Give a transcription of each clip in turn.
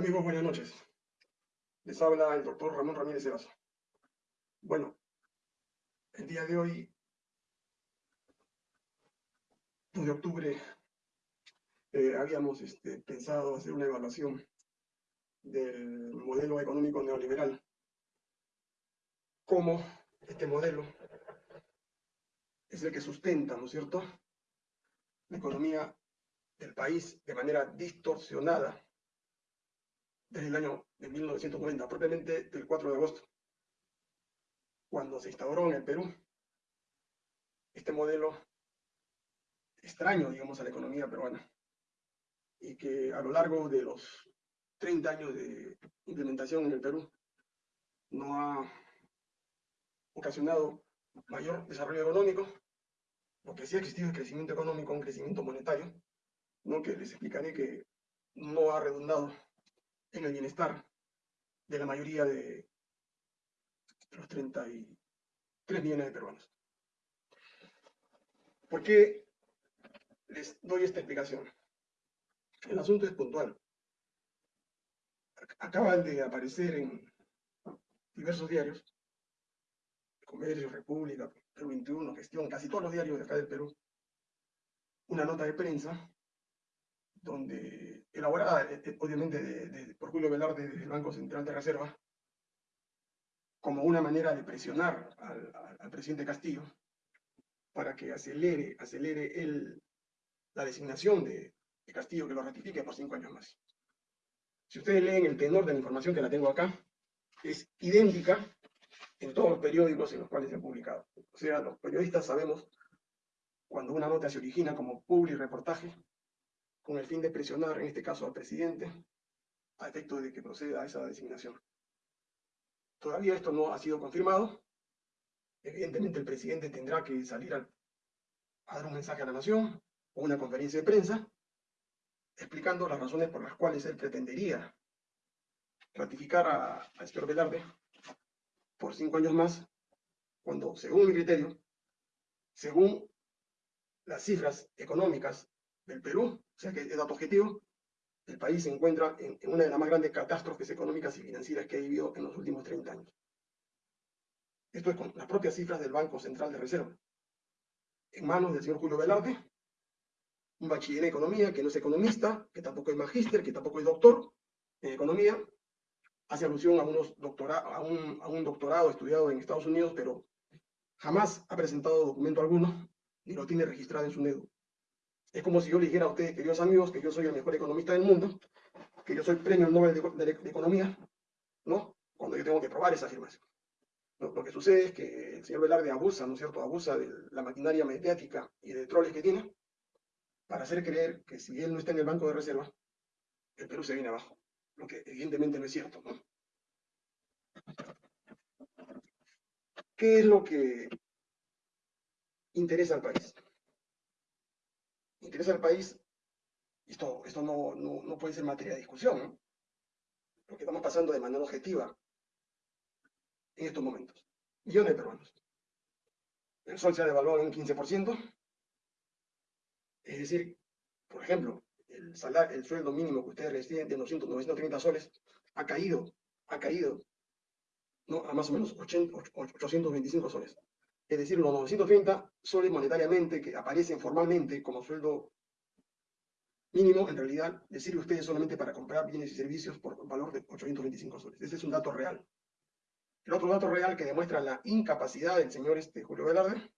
Amigos, buenas noches. Les habla el doctor Ramón Ramírez Erazo. Bueno, el día de hoy, 2 de octubre, eh, habíamos este, pensado hacer una evaluación del modelo económico neoliberal. Cómo este modelo es el que sustenta, ¿no es cierto?, la economía del país de manera distorsionada desde el año de 1990, propiamente del 4 de agosto, cuando se instauró en el Perú este modelo extraño, digamos, a la economía peruana, y que a lo largo de los 30 años de implementación en el Perú no ha ocasionado mayor desarrollo económico, porque sí ha existido el crecimiento económico, un crecimiento monetario, ¿no? que les explicaré que no ha redundado en el bienestar de la mayoría de los 33 millones de peruanos. ¿Por qué les doy esta explicación? El asunto es puntual. Acaban de aparecer en diversos diarios, Comercio, República, Perú 21, Gestión, casi todos los diarios de acá del Perú, una nota de prensa donde elaborada eh, eh, obviamente por Julio Velarde del Banco Central de Reserva, como una manera de presionar al, presidente Castillo para que acelere, acelere el, la designación de, de, Castillo, que lo ratifique por cinco años más. Si ustedes leen el tenor de la información que la tengo acá, es idéntica en todos los periódicos en los cuales se ha publicado. O sea, los periodistas sabemos cuando una nota se origina como public reportaje, con el fin de presionar, en este caso al presidente, a efecto de que proceda a esa designación. Todavía esto no ha sido confirmado. Evidentemente el presidente tendrá que salir a, dar un mensaje a la nación o una conferencia de prensa explicando las razones por las cuales él pretendería ratificar al señor Velarde por cinco años más, cuando, según mi criterio, según las cifras económicas del Perú, o sea que es dato objetivo, el país se encuentra en, una de las más grandes catástrofes económicas y financieras que ha vivido en los últimos 30 años. Esto es con las propias cifras del Banco Central de Reserva. En manos del señor Julio Velarde, un bachiller en economía que no es economista, que tampoco es magíster, que tampoco es doctor en economía, hace alusión a, unos a, un, doctorado estudiado en Estados Unidos, pero jamás ha presentado documento alguno, ni lo tiene registrado en su NEDU. Es como si yo le dijera a ustedes, queridos amigos, que yo soy el mejor economista del mundo, que yo soy premio Nobel de, Economía, ¿no? Cuando yo tengo que probar esa afirmación. Lo que sucede es que el señor Velarde abusa, ¿no es cierto? Abusa de la maquinaria mediática y de troles que tiene para hacer creer que si él no está en el banco de reserva, el Perú se viene abajo. Lo que evidentemente no es cierto, ¿no? ¿Qué es lo que interesa al país? Interesa al país, esto, esto no, no, puede ser materia de discusión, ¿no? Lo estamos pasando de manera objetiva en estos momentos. Millones de peruanos. El sol se ha devaluado en un 15%. Es decir, por ejemplo, el, salario, el sueldo mínimo que ustedes reciben de 200, 930 soles ha caído, ha caído ¿no? a más o menos 825 soles es decir, los 930 soles monetariamente que aparecen formalmente como sueldo mínimo, en realidad les sirve a ustedes solamente para comprar bienes y servicios por valor de 825 soles. Ese es un dato real. El otro dato real que demuestra la incapacidad del señor este, Julio Velarde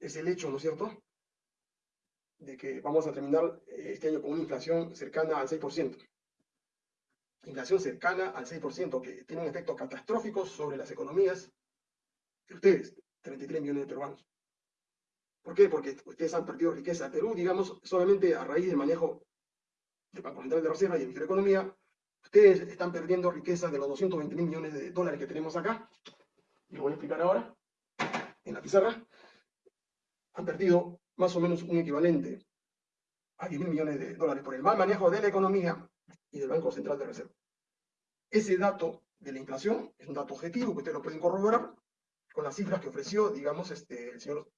es el hecho, ¿no es cierto?, de que vamos a terminar eh, este año con una inflación cercana al 6%. Inflación cercana al 6%, que tiene un efecto catastrófico sobre las economías ustedes, 33 millones de peruanos. ¿Por qué? Porque ustedes han perdido riqueza. Perú, digamos, solamente a raíz del manejo del Banco Central de Reserva y el Economía, ustedes están perdiendo riqueza de los 220 mil millones de dólares que tenemos acá. Lo voy a explicar ahora en la pizarra. Han perdido más o menos un equivalente a 10 mil millones de dólares por el mal manejo de la economía y del Banco Central de Reserva. Ese dato de la inflación es un dato objetivo que ustedes lo pueden corroborar con las cifras que ofreció, digamos, este, el señor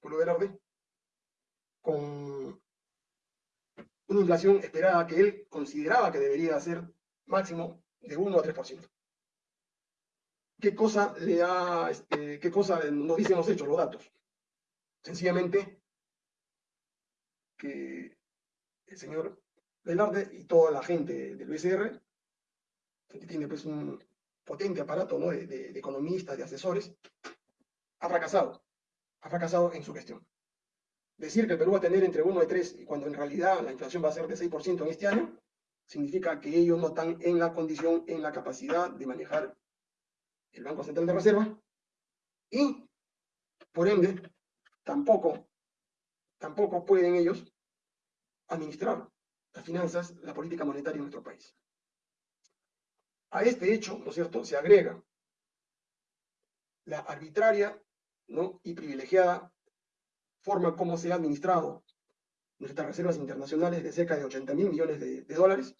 Julio Velarde, con una inflación esperada que él consideraba que debería ser máximo de 1 a 3%. ¿Qué cosa le ha, este, qué cosa nos dicen los hechos, los datos? Sencillamente que el señor Velarde y toda la gente del BCR, que tiene pues un potente aparato ¿no? de, economistas, de asesores, ha fracasado, ha fracasado en su gestión. Decir que el Perú va a tener entre 1 y 3, y cuando en realidad la inflación va a ser de 6% en este año, significa que ellos no están en la condición, en la capacidad de manejar el Banco Central de Reserva y, por ende, tampoco, tampoco pueden ellos administrar las finanzas, la política monetaria en nuestro país. A este hecho, ¿no es cierto?, se agrega la arbitraria y privilegiada forma como se ha administrado nuestras reservas internacionales de cerca de 80 mil millones de, dólares,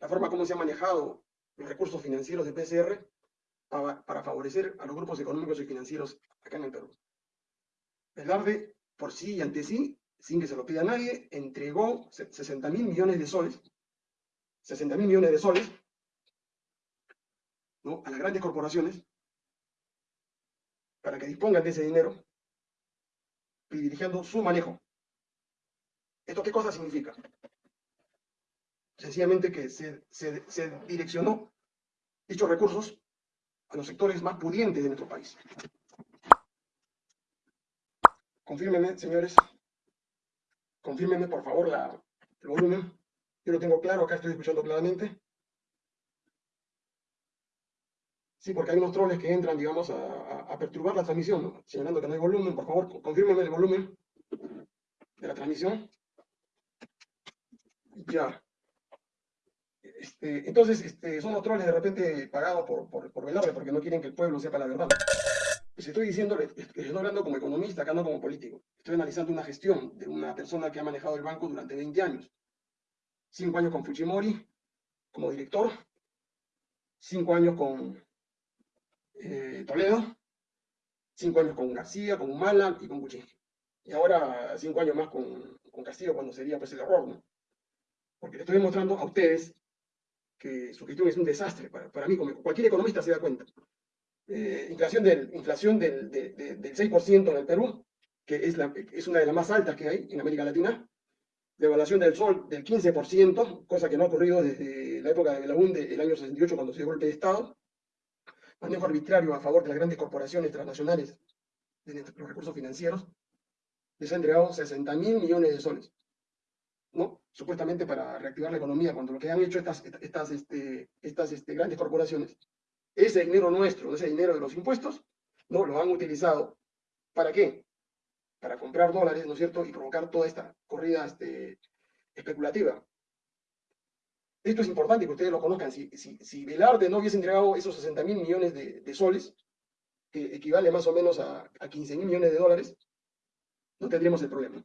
la forma como se han manejado los recursos financieros de PCR para, favorecer a los grupos económicos y financieros acá en el Perú. Velarde, por sí y ante sí, sin que se lo pida nadie, entregó 60 mil millones de soles, 60 mil millones de soles, ¿no? a las grandes corporaciones, para que dispongan de ese dinero privilegiando su manejo. ¿Esto qué cosa significa? Sencillamente que se, direccionó dichos recursos a los sectores más pudientes de nuestro país. Confírmenme, señores. Confírmenme, por favor, la, el volumen. Yo lo tengo claro, acá estoy escuchando claramente. Sí, porque hay unos troles que entran, digamos, a, perturbar la transmisión, señalando que no hay volumen. Por favor, confírmeme el volumen de la transmisión. Ya. Este, entonces, este, son los troles de repente pagados por, por, porque no quieren que el pueblo sepa la verdad. Les estoy diciendo, estoy hablando como economista, acá no como político. Estoy analizando una gestión de una persona que ha manejado el banco durante 20 años. Cinco años con Fujimori como director, cinco años con eh, Toledo, cinco años con García, con Humala y con Cuchín. Y ahora cinco años más con, con Castillo cuando sería pues el error, ¿no? Porque le estoy demostrando a ustedes que su gestión es un desastre. Para, para mí, como cualquier economista se da cuenta. Eh, inflación del, inflación del, del 6% en el Perú, que es, la, es una de las más altas que hay en América Latina. Devaluación del sol del 15%, cosa que no ha ocurrido desde la época de la UNDE, el año 68, cuando se dio golpe de Estado manejo arbitrario a favor de las grandes corporaciones transnacionales de los recursos financieros, les ha entregado 60 mil millones de soles, ¿no? Supuestamente para reactivar la economía, cuando lo que han hecho estas, estas, este, estas este, grandes corporaciones, ese dinero nuestro, ese dinero de los impuestos, ¿no? Lo han utilizado, ¿para qué? Para comprar dólares, ¿no es cierto? Y provocar toda esta corrida este, especulativa. Esto es importante que ustedes lo conozcan. Si, si, Velarde no hubiese entregado esos 60 mil millones de, soles, que equivale más o menos a, a 15 mil millones de dólares, no tendríamos el problema.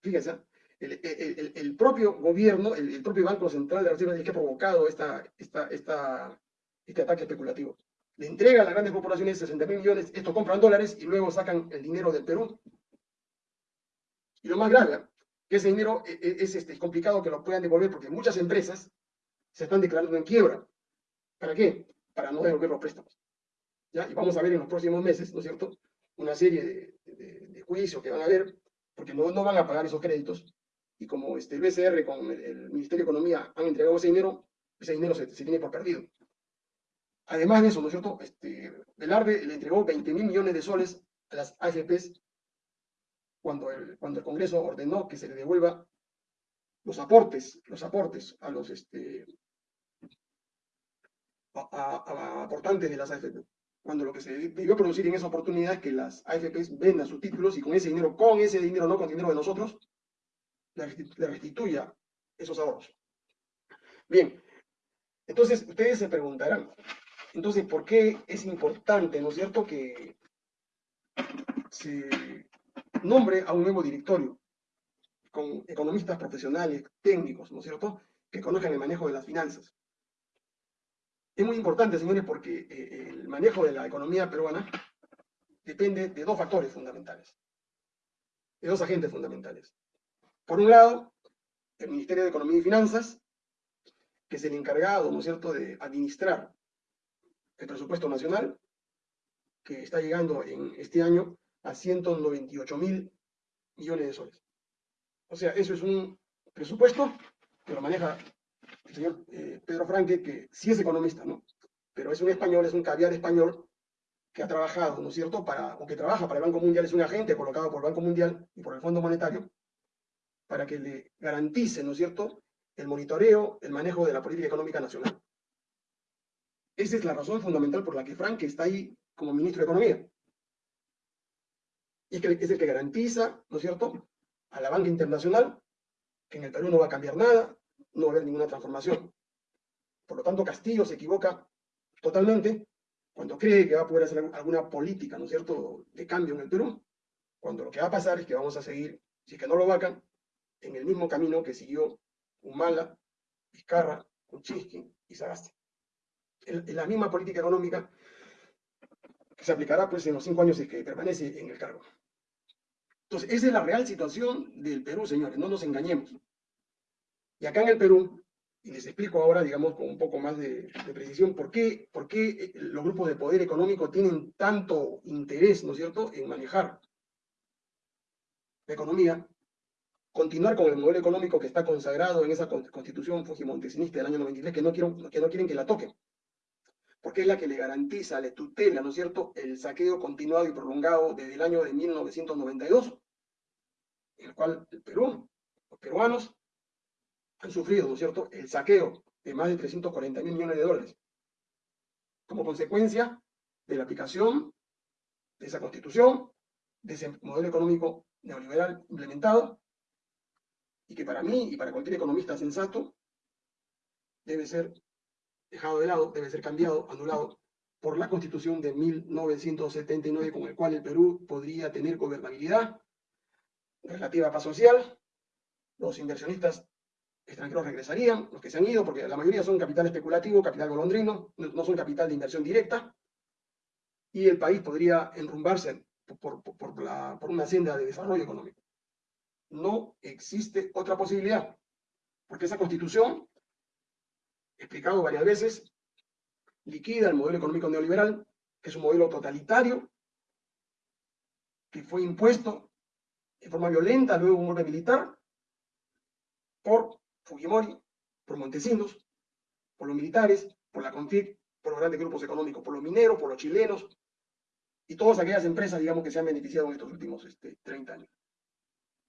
Fíjense, el, propio gobierno, el, propio Banco Central de Reserva es que ha provocado esta, este ataque especulativo. Le entrega a las grandes corporaciones 60 mil millones, estos compran dólares y luego sacan el dinero del Perú. Y lo más grave, que ese dinero e, e, es, este, es complicado que lo puedan devolver porque muchas empresas se están declarando en quiebra. ¿Para qué? Para no devolver los préstamos. ¿Ya? Y vamos a ver en los próximos meses, ¿no es cierto?, una serie de, juicios que van a haber, porque no, no van a pagar esos créditos. Y como este, el BCR con el, Ministerio de Economía han entregado ese dinero, ese dinero se, tiene por perdido. Además de eso, ¿no es cierto?, este, Velarde le entregó 20 mil millones de soles a las AFPs cuando el, cuando el Congreso ordenó que se le devuelva los aportes, los aportes a los este, a, aportantes de las AFP. Cuando lo que se debió producir en esa oportunidad es que las AFPs vendan sus títulos y con ese dinero, con ese dinero, no con dinero de nosotros, le restituya esos ahorros. Bien, entonces ustedes se preguntarán, entonces, ¿por qué es importante, ¿no es cierto?, que se nombre a un nuevo directorio con economistas profesionales, técnicos, ¿no es cierto?, que conozcan el manejo de las finanzas. Es muy importante, señores, porque eh, el manejo de la economía peruana depende de dos factores fundamentales, de dos agentes fundamentales. Por un lado, el Ministerio de Economía y Finanzas, que es el encargado, ¿no es cierto?, de administrar el presupuesto nacional, que está llegando en este año a 198 mil millones de soles. O sea, eso es un presupuesto que lo maneja el señor eh, Pedro Franque, que sí es economista, ¿no? Pero es un español, es un caviar español que ha trabajado, ¿no es cierto?, para, o que trabaja para el Banco Mundial, es un agente colocado por el Banco Mundial y por el Fondo Monetario, para que le garantice, ¿no es cierto?, el monitoreo, el manejo de la política económica nacional. Esa es la razón fundamental por la que Frank está ahí como ministro de Economía. Y es el que garantiza, ¿no es cierto?, a la banca internacional que en el Perú no va a cambiar nada, no va a haber ninguna transformación. Por lo tanto, Castillo se equivoca totalmente cuando cree que va a poder hacer alguna política, ¿no es cierto?, de cambio en el Perú, cuando lo que va a pasar es que vamos a seguir, si es que no lo vacan, en el mismo camino que siguió Humala, Vizcarra, Kuczynski y Sagasti. En la misma política económica que se aplicará pues en los cinco años que permanece en el cargo. Entonces, esa es la real situación del Perú, señores, no nos engañemos. Y acá en el Perú, y les explico ahora, digamos, con un poco más de, precisión, por qué, por qué eh, los grupos de poder económico tienen tanto interés, ¿no es cierto?, en manejar la economía, continuar con el modelo económico que está consagrado en esa constitución fujimontesinista del año 93, que no, quiero, que no quieren que la toquen, porque es la que le garantiza, le tutela, ¿no es cierto?, el saqueo continuado y prolongado desde el año de 1992, en el cual el Perú, los peruanos, han sufrido, ¿no es cierto?, el saqueo de más de 340 mil millones de dólares, como consecuencia de la aplicación de esa constitución, de ese modelo económico neoliberal implementado, y que para mí y para cualquier economista sensato debe ser dejado de lado, debe ser cambiado, anulado por la constitución de 1979 con el cual el Perú podría tener gobernabilidad, relativa a paz social, los inversionistas extranjeros regresarían, los que se han ido, porque la mayoría son capital especulativo, capital golondrino, no son capital de inversión directa, y el país podría enrumbarse por, por, una senda de desarrollo económico. No existe otra posibilidad, porque esa constitución, explicado varias veces, liquida el modelo económico neoliberal, que es un modelo totalitario, que fue impuesto de forma violenta luego un golpe militar por Fujimori, por Montesinos, por los militares, por la CONFIC, por los grandes grupos económicos, por los mineros, por los chilenos y todas aquellas empresas, digamos, que se han beneficiado en estos últimos este, 30 años.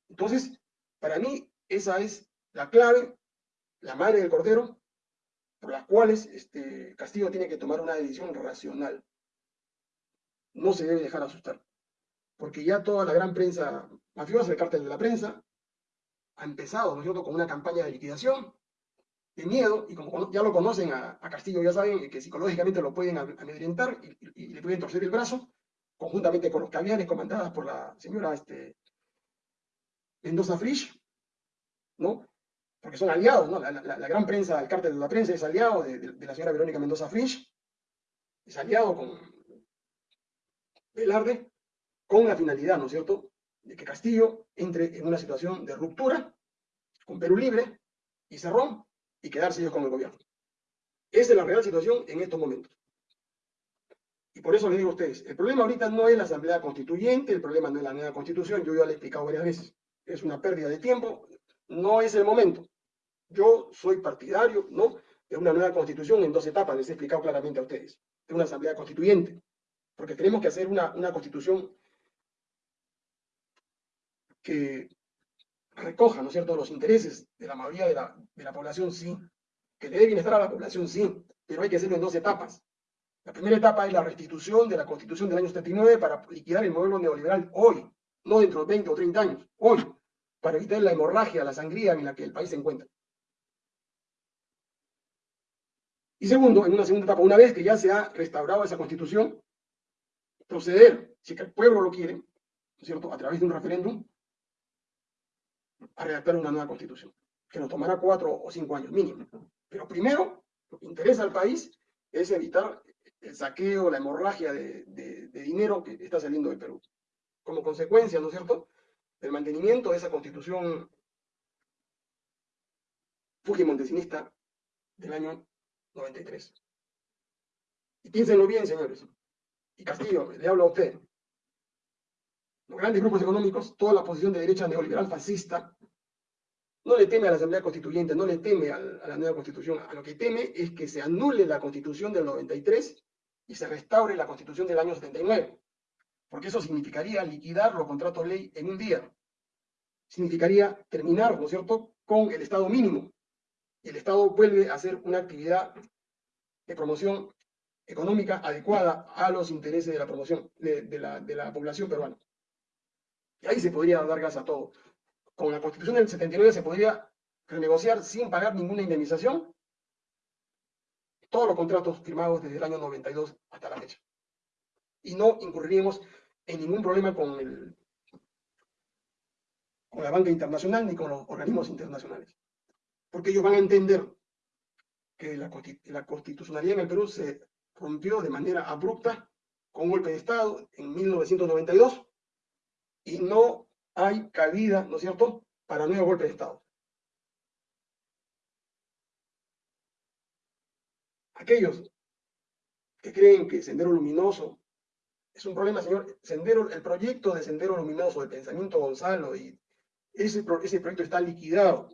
Entonces, para mí, esa es la clave, la madre del cordero, por las cuales este, Castillo tiene que tomar una decisión racional. No se debe dejar asustar, porque ya toda la gran prensa mafiosa, el cártel de la prensa, ha empezado, ¿no es cierto?, con una campaña de liquidación, de miedo, y como ya lo conocen a, Castillo, ya saben que psicológicamente lo pueden amedrentar y, le pueden torcer el brazo, conjuntamente con los caviares comandadas por la señora este, Mendoza Frisch, ¿no? Porque son aliados, ¿no? La, gran prensa, el cártel de la prensa es aliado de, la señora Verónica Mendoza Frisch, es aliado con Velarde, con la finalidad, ¿no es cierto?, de que Castillo entre en una situación de ruptura con Perú Libre y Cerrón y quedarse ellos con el gobierno. Esa es la real situación en estos momentos. Y por eso les digo a ustedes, el problema ahorita no es la Asamblea Constituyente, el problema no es la nueva Constitución, yo ya lo he explicado varias veces. Es una pérdida de tiempo, no es el momento. Yo soy partidario, ¿no?, de una nueva Constitución en dos etapas, les he explicado claramente a ustedes, de una Asamblea Constituyente, porque tenemos que hacer una, una Constitución que recoja, ¿no es cierto?, los intereses de la mayoría de la, de la población, sí, que le dé bienestar a la población, sí, pero hay que hacerlo en dos etapas. La primera etapa es la restitución de la Constitución del año 79 para liquidar el modelo neoliberal hoy, no dentro de 20 o 30 años, hoy, para evitar la hemorragia, la sangría en la que el país se encuentra. Y segundo, en una segunda etapa, una vez que ya se ha restaurado esa Constitución, proceder, si el pueblo lo quiere, ¿no es cierto?, a través de un referéndum, a redactar una nueva constitución, que nos tomará cuatro o cinco años mínimo. Pero primero, lo que interesa al país es evitar el saqueo, la hemorragia de, dinero que está saliendo del Perú. Como consecuencia, ¿no es cierto?, del mantenimiento de esa constitución Fujimontesinista del año 93. Y piénsenlo bien, señores. Y Castillo, le hablo a usted. Grandes grupos económicos, toda la posición de derecha neoliberal fascista, no le teme a la Asamblea Constituyente, no le teme a la nueva Constitución. A lo que teme es que se anule la Constitución del 93 y se restaure la Constitución del año 79. Porque eso significaría liquidar los contratos ley en un día. Significaría terminar, ¿no es cierto?, con el Estado mínimo. Y el Estado vuelve a hacer una actividad de promoción económica adecuada a los intereses de la promoción de, la, de la población peruana. Y ahí se podría dar gas a todo. Con la Constitución del 79 se podría renegociar sin pagar ninguna indemnización todos los contratos firmados desde el año 92 hasta la fecha. Y no incurriríamos en ningún problema con, el, con la banca internacional ni con los organismos internacionales. Porque ellos van a entender que la, la constitucionalidad en el Perú se rompió de manera abrupta con un golpe de Estado en 1992 y no hay cabida, ¿no es cierto?, para nuevo golpe de Estado. Aquellos que creen que Sendero Luminoso es un problema, señor, Sendero, el proyecto de Sendero Luminoso, de Pensamiento Gonzalo, y ese, ese proyecto está liquidado.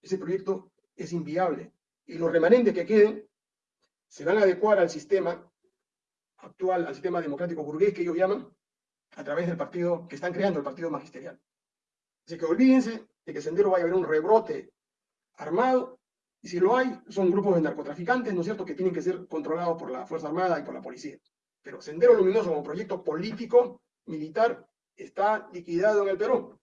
Ese proyecto es inviable. Y los remanentes que queden se van a adecuar al sistema actual, al sistema democrático burgués que ellos llaman, a través del partido que están creando, el partido magisterial. Así que olvídense de que Sendero vaya a haber un rebrote armado, y si lo hay, son grupos de narcotraficantes, ¿no es cierto?, que tienen que ser controlados por la Fuerza Armada y por la policía. Pero Sendero Luminoso como proyecto político, militar, está liquidado en el Perú.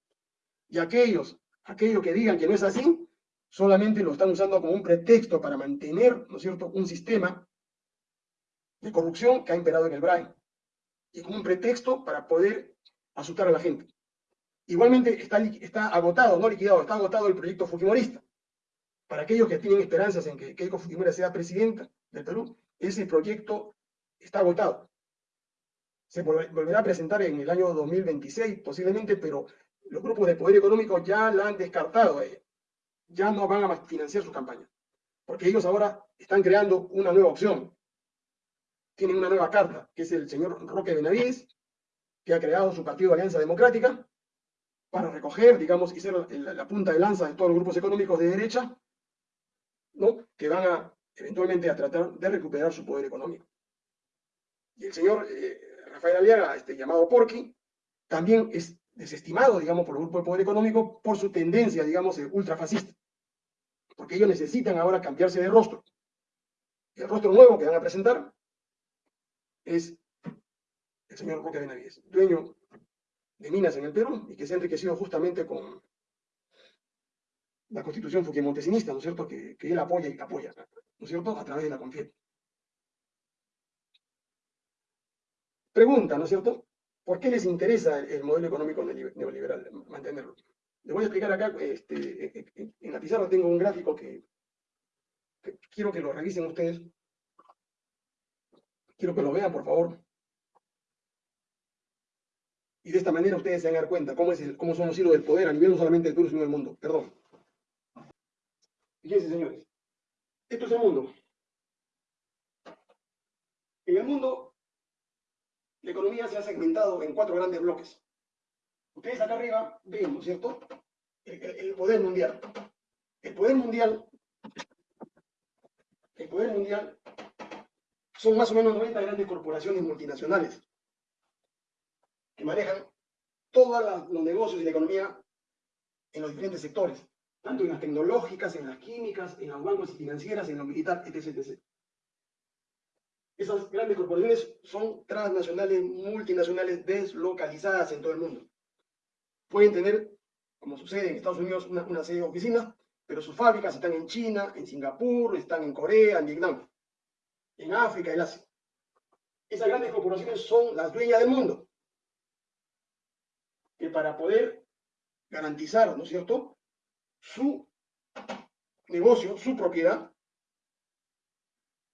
Y aquellos, aquellos que digan que no es así, solamente lo están usando como un pretexto para mantener, ¿no es cierto?, un sistema de corrupción que ha imperado en el BRAE y como un pretexto para poder asustar a la gente. Igualmente está, está agotado, no liquidado, está agotado el proyecto Fujimorista. Para aquellos que tienen esperanzas en que Keiko Fujimori sea presidenta del Perú, ese proyecto está agotado. Se volverá a presentar en el año 2026 posiblemente, pero los grupos de poder económico ya la han descartado. Ya no van a financiar su campaña. Porque ellos ahora están creando una nueva opción tienen una nueva carta, que es el señor Roque Benavides, que ha creado su partido de Alianza Democrática para recoger, digamos, y ser la, punta de lanza de todos los grupos económicos de derecha, ¿no? que van a eventualmente a tratar de recuperar su poder económico. Y el señor eh, Rafael Aliaga, este, llamado Porqui, también es desestimado, digamos, por el grupo de poder económico por su tendencia, digamos, ultrafascista. Porque ellos necesitan ahora cambiarse de rostro. El rostro nuevo que van a presentar es el señor Roque Benavides, dueño de minas en el Perú y que se ha enriquecido justamente con la constitución fuquimontesinista, ¿no es cierto?, que, él apoya y apoya, ¿no es cierto?, a través de la CONFIET. Pregunta, ¿no es cierto?, ¿por qué les interesa el, modelo económico neoliberal, mantenerlo? Les voy a explicar acá, este, en la pizarra tengo un gráfico que quiero que lo revisen ustedes, Quiero que lo vean, por favor. Y de esta manera ustedes se van a dar cuenta cómo, es cómo son los hilos del poder a nivel no solamente de Perú, sino del mundo. Perdón. Fíjense, señores. Esto es el mundo. En el mundo, la economía se ha segmentado en cuatro grandes bloques. Ustedes acá arriba ven, ¿no es cierto?, el poder mundial. El poder mundial, el poder mundial son más o menos 90 grandes corporaciones multinacionales que manejan todos los negocios y la economía en los diferentes sectores, tanto en las tecnológicas, en las químicas, en los bancos y financieras, en lo militar, etc, Esas grandes corporaciones son transnacionales, multinacionales, deslocalizadas en todo el mundo. Pueden tener, como sucede en Estados Unidos, una, una serie de oficinas, pero sus fábricas están en China, en Singapur, están en Corea, en Vietnam en África, en Asia. Esas grandes corporaciones son las dueñas del mundo. Que para poder garantizar, ¿no es cierto?, su negocio, su propiedad,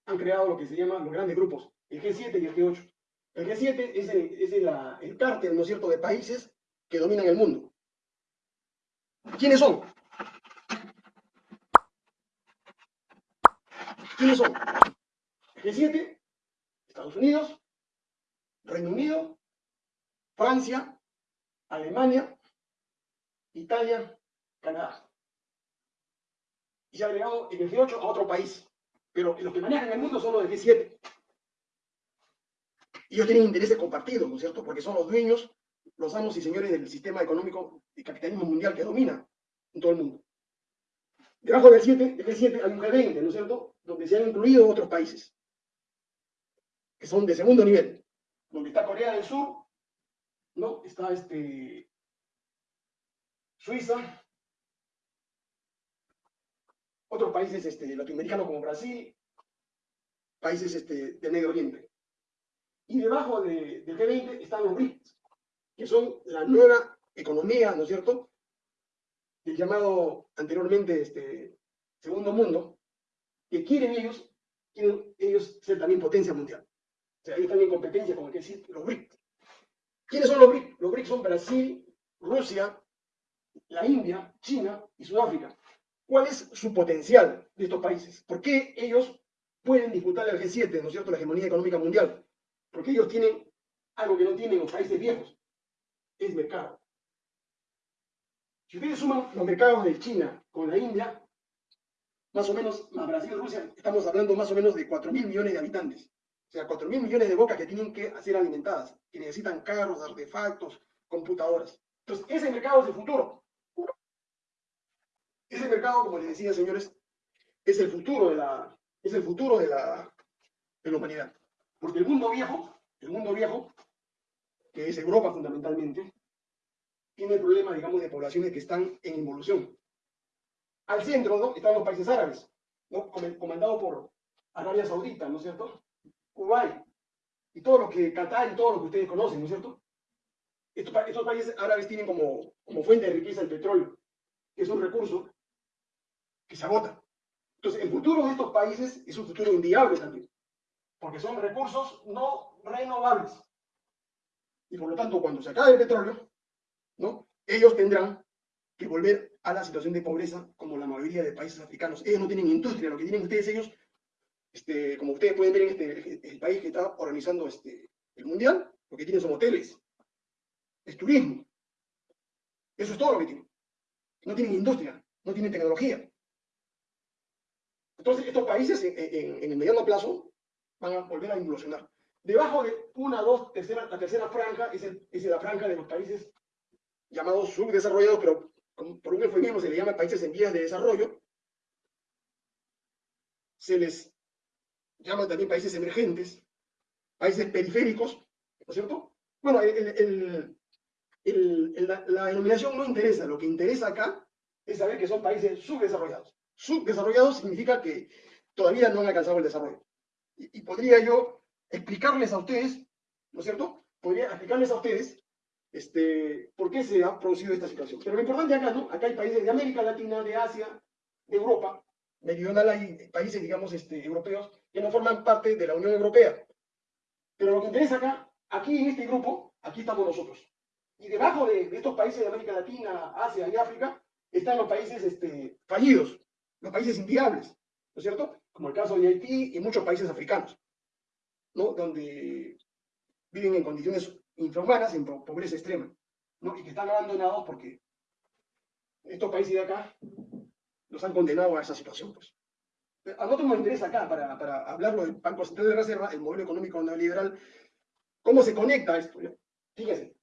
han creado lo que se llama los grandes grupos, el G7 y el G8. El G7 es el, es el, el cártel, ¿no es cierto?, de países que dominan el mundo. ¿Quiénes son? ¿Quiénes son? G7, Estados Unidos, Reino Unido, Francia, Alemania, Italia, Canadá. Y se ha agregado el G8 a otro país. Pero los que manejan el mundo son los del G7. Y ellos tienen intereses compartidos, ¿no es cierto? Porque son los dueños, los amos y señores del sistema económico y capitalismo mundial que domina en todo el mundo. Debajo del, 7, del G7 hay un G20, ¿no es cierto? Donde se han incluido otros países, que son de segundo nivel, donde está Corea del Sur, ¿no? Está este, Suiza, otros países este, latinoamericanos como Brasil, países este, del Medio Oriente. Y debajo de, del G20 están los BRICS, que son la nueva economía, ¿no es cierto?, del llamado anteriormente este, segundo mundo, que quieren ellos, quieren ellos ser también potencia mundial. O sea, ellos también competencia con el que decir los BRICS. ¿Quiénes son los BRICS? Los BRICS son Brasil, Rusia, la India, China y Sudáfrica. ¿Cuál es su potencial de estos países? ¿Por qué ellos pueden disputar el G7, ¿no es cierto?, la hegemonía económica mundial. Porque ellos tienen algo que no tienen los países viejos, es mercado. Si ustedes suman los mercados de China con la India, más o menos, más Brasil y Rusia, estamos hablando más o menos de 4 mil millones de habitantes. O sea, 4 mil millones de bocas que tienen que ser alimentadas, que necesitan carros, artefactos, computadoras. Entonces, ese mercado es el futuro. Ese mercado, como les decía, señores, es el futuro de la, es el futuro de la, de la humanidad. Porque el mundo viejo, el mundo viejo, que es Europa fundamentalmente, tiene el problema, digamos, de poblaciones que están en involución. Al centro están los países árabes, ¿no? comandados por Arabia Saudita, ¿no es cierto? Kuwait, y todo lo que, Qatar y todo lo que ustedes conocen, ¿no es cierto? Estos, estos países árabes tienen como, como fuente de riqueza el petróleo, que es un recurso que se agota. Entonces, el futuro de estos países es un futuro inviable también, porque son recursos no renovables. Y por lo tanto, cuando se acabe el petróleo, ¿no? ellos tendrán que volver a la situación de pobreza como la mayoría de países africanos. Ellos no tienen industria, lo que tienen ustedes, ellos, este, como ustedes pueden ver en este, el país que está organizando este, el mundial, lo que tienen son hoteles, es turismo. Eso es todo lo que tienen. No tienen industria, no tienen tecnología. Entonces, estos países en, el mediano plazo van a volver a implosionar. Debajo de una, dos, tercera, la tercera franja es, es la franja de los países llamados subdesarrollados, pero por un eufemismo se le llama países en vías de desarrollo. Se les llama también países emergentes, países periféricos, ¿no es cierto? Bueno, la, la denominación no interesa, lo que interesa acá es saber que son países subdesarrollados subdesarrollados significa que todavía no han alcanzado el desarrollo. Y, podría yo explicarles a ustedes, ¿no es cierto? Podría explicarles a ustedes este, por qué se ha producido esta situación. Pero lo importante acá, ¿no? Acá hay países de América Latina, de Asia, de Europa, meridional hay países, digamos, este, europeos que no forman parte de la Unión Europea. Pero lo que interesa acá, aquí en este grupo, aquí estamos nosotros. Y debajo de, estos países de América Latina, Asia y África, están los países este, fallidos, los países inviables, ¿no es cierto? Como el caso de Haití y muchos países africanos, ¿no? Donde viven en condiciones infrahumanas, en pobreza extrema, ¿no? Y que están abandonados porque estos países de acá los han condenado a esa situación, pues. A nosotros nos interesa acá, para, para hablarlo del Banco Central de Reserva, el modelo económico neoliberal, cómo se conecta esto. Fíjense,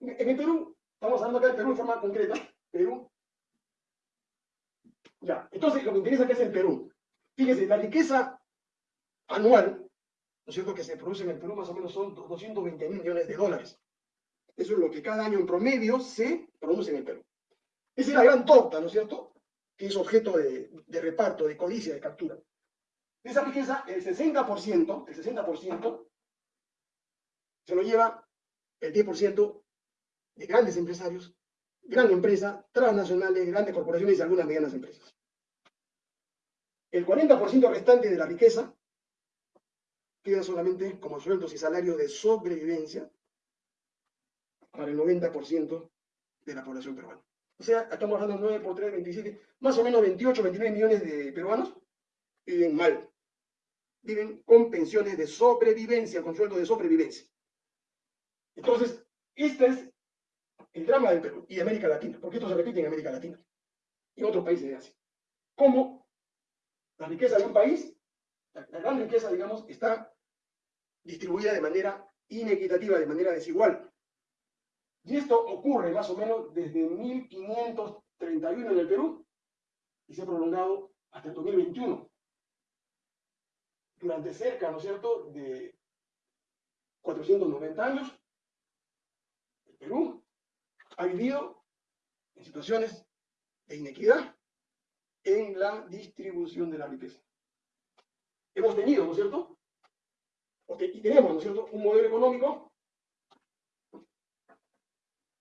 en el Perú, estamos hablando acá del Perú de forma concreta, Perú ya, entonces lo que interesa que es el Perú. Fíjese, la riqueza anual, ¿no es cierto?, que se produce en el Perú más o menos son 220 mil millones de dólares. Eso es lo que cada año en promedio se produce en el Perú. Esa es la gran torta, ¿no es cierto?, que es objeto de, reparto, de codicia, de captura. De esa riqueza, el 60%, el 60% se lo lleva el 10% de grandes empresarios gran empresa, transnacionales, grandes corporaciones y algunas medianas empresas. El 40% restante de la riqueza queda solamente como sueldos y salarios de sobrevivencia para el 90% de la población peruana. O sea, estamos hablando de 9 por 3, 27, más o menos 28, 29 millones de peruanos viven mal, viven con pensiones de sobrevivencia, con sueldo de sobrevivencia. Entonces, este es el drama del Perú y de América Latina, porque esto se repite en América Latina y otros países de Asia. Cómo la riqueza de un país, la gran riqueza, digamos, está distribuida de manera inequitativa, de manera desigual. Y esto ocurre más o menos desde 1531 en el Perú y se ha prolongado hasta el 2021. Durante cerca, ¿no es cierto?, de 490 años, el Perú ha vivido en situaciones de inequidad en la distribución de la riqueza. Hemos tenido, ¿no es cierto? y tenemos, ¿no es cierto?, un modelo económico,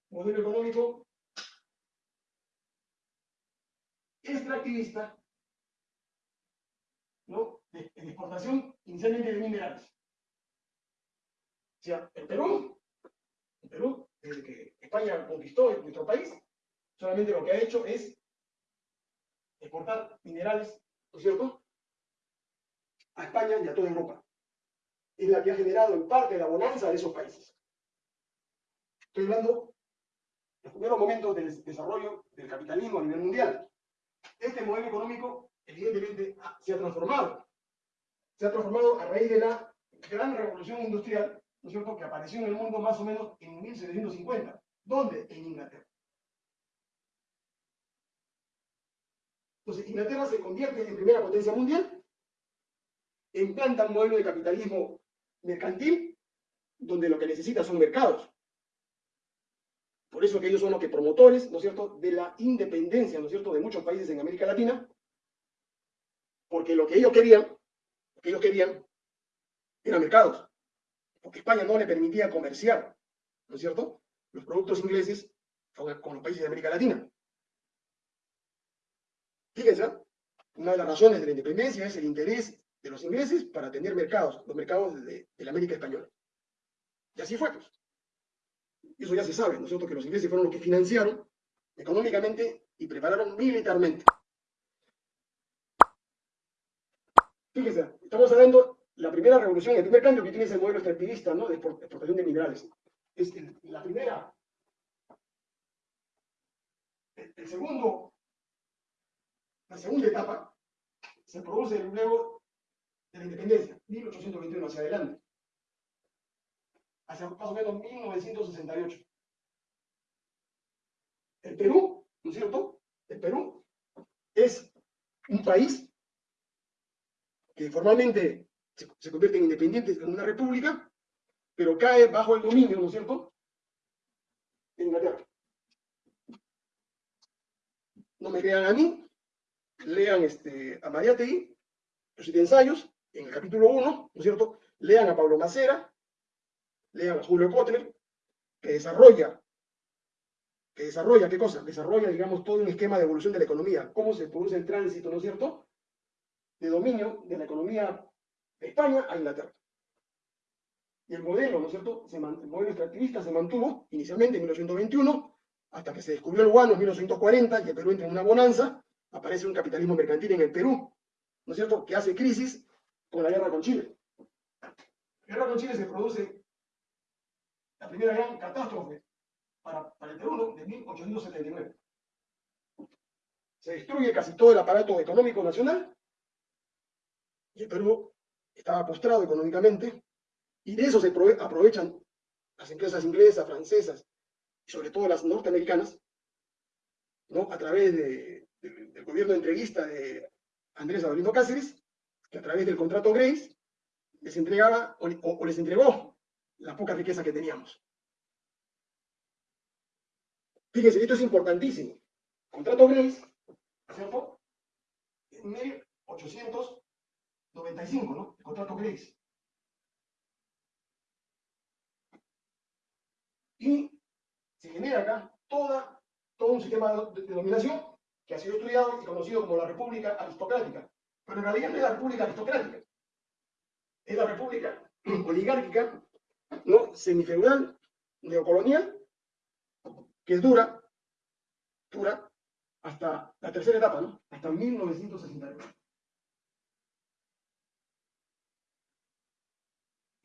modelo económico extractivista, ¿no? De, de exportación inicialmente de minerales. O sea, el Perú, el Perú, desde que España conquistó nuestro país, solamente lo que ha hecho es exportar minerales, ¿no es cierto?, a España y a toda Europa. Es la que ha generado en parte la bonanza de esos países. Estoy hablando los primeros momentos del desarrollo del capitalismo a nivel mundial. Este modelo económico, evidentemente, se ha transformado. Se ha transformado a raíz de la gran revolución industrial, ¿no es cierto?, que apareció en el mundo más o menos en 1750. ¿Dónde? En Inglaterra. Entonces, Inglaterra se convierte en primera potencia mundial, implanta un modelo de capitalismo mercantil, donde lo que necesita son mercados. Por eso que ellos son los que promotores, ¿no es cierto?, de la independencia, ¿no es cierto?, de muchos países en América Latina, porque lo que ellos querían, lo que ellos querían, eran mercados, porque España no le permitía comerciar, ¿no es cierto?, los productos ingleses con, los países de América Latina. Fíjense, una de las razones de la independencia es el interés de los ingleses para tener mercados, los mercados de, de la América Española. Y así fue, pues. Eso ya se sabe, ¿no es cierto? Que los ingleses fueron los que financiaron económicamente y prepararon militarmente. Fíjense, estamos hablando la primera revolución, el primer cambio que tiene ese modelo extractivista, ¿no? De exportación de minerales. Es la primera. El segundo la segunda etapa se produce luego de la independencia, 1821 hacia adelante, hacia más o menos 1968. El Perú, ¿no es cierto? El Perú es un país que formalmente se, convierte en independiente en una república, pero cae bajo el dominio, ¿no es cierto?, de Inglaterra. No me crean a mí, lean este, a Mariátegui, los ensayos, en el capítulo 1, ¿no es cierto? Lean a Pablo Macera, lean a Julio Kotler, que desarrolla, que desarrolla, ¿qué cosa? Desarrolla, digamos, todo un esquema de evolución de la economía, cómo se produce el tránsito, ¿no es cierto?, de dominio de la economía de España a Inglaterra. Y el modelo, ¿no es cierto?, el modelo extractivista se mantuvo inicialmente en 1921, hasta que se descubrió el guano en 1940, y el Perú entra en una bonanza, aparece un capitalismo mercantil en el Perú, ¿no es cierto?, que hace crisis con la guerra con Chile. La guerra con Chile se produce la primera gran catástrofe para, el Perú, de 1879. Se destruye casi todo el aparato económico nacional y el Perú estaba postrado económicamente y de eso se aprovechan las empresas inglesas, francesas y sobre todo las norteamericanas, ¿no? a través de del, gobierno entreguista de Andrés Adolino Cáceres, que a través del contrato Grace les entregaba o les entregó la poca riqueza que teníamos. Fíjense, esto es importantísimo. Contrato Grace, ¿cierto? En 1895, ¿no? El contrato Grace. Y se genera acá toda, todo un sistema de, de dominación que ha sido estudiado y conocido como la República Aristocrática. Pero en realidad no es la República Aristocrática, es la República oligárquica, ¿no? semifeudal, neocolonial, que dura, dura hasta la tercera etapa, ¿no? hasta 1968.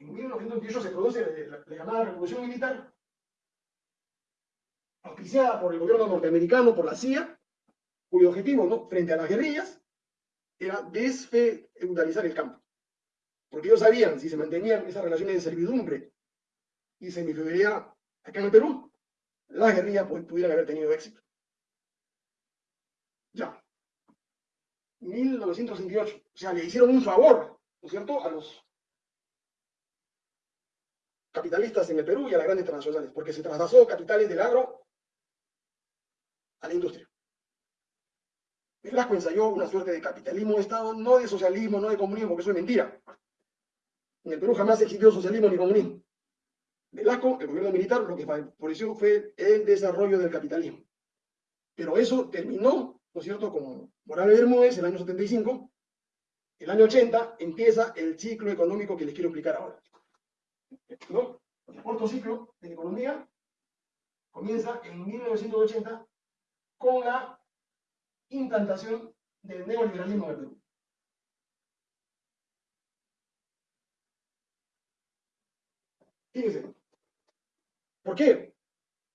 En 1928 se produce la, la llamada Revolución Militar, auspiciada por el gobierno norteamericano, por la CIA, cuyo objetivo, ¿no? frente a las guerrillas, era desfeudalizar el campo. Porque ellos sabían, si se mantenían esas relaciones de servidumbre y semifeudalidad acá en el Perú, las guerrillas pudieran haber tenido éxito. Ya. 1968. O sea, le hicieron un favor, ¿no es cierto?, a los capitalistas en el Perú y a las grandes transnacionales, porque se trasladó capitales del agro a la industria. Velasco ensayó una suerte de capitalismo de Estado, no de socialismo, no de comunismo, porque eso es mentira. En el Perú jamás existió socialismo ni comunismo. Velasco, el gobierno militar, lo que favoreció fue el desarrollo del capitalismo. Pero eso terminó, ¿no es cierto?, con Morales Bermúdez, el año 75. El año 80 empieza el ciclo económico que les quiero explicar ahora. ¿No? El corto ciclo de la economía comienza en 1980 con la implantación del neoliberalismo en el Perú. Fíjense, ¿por qué?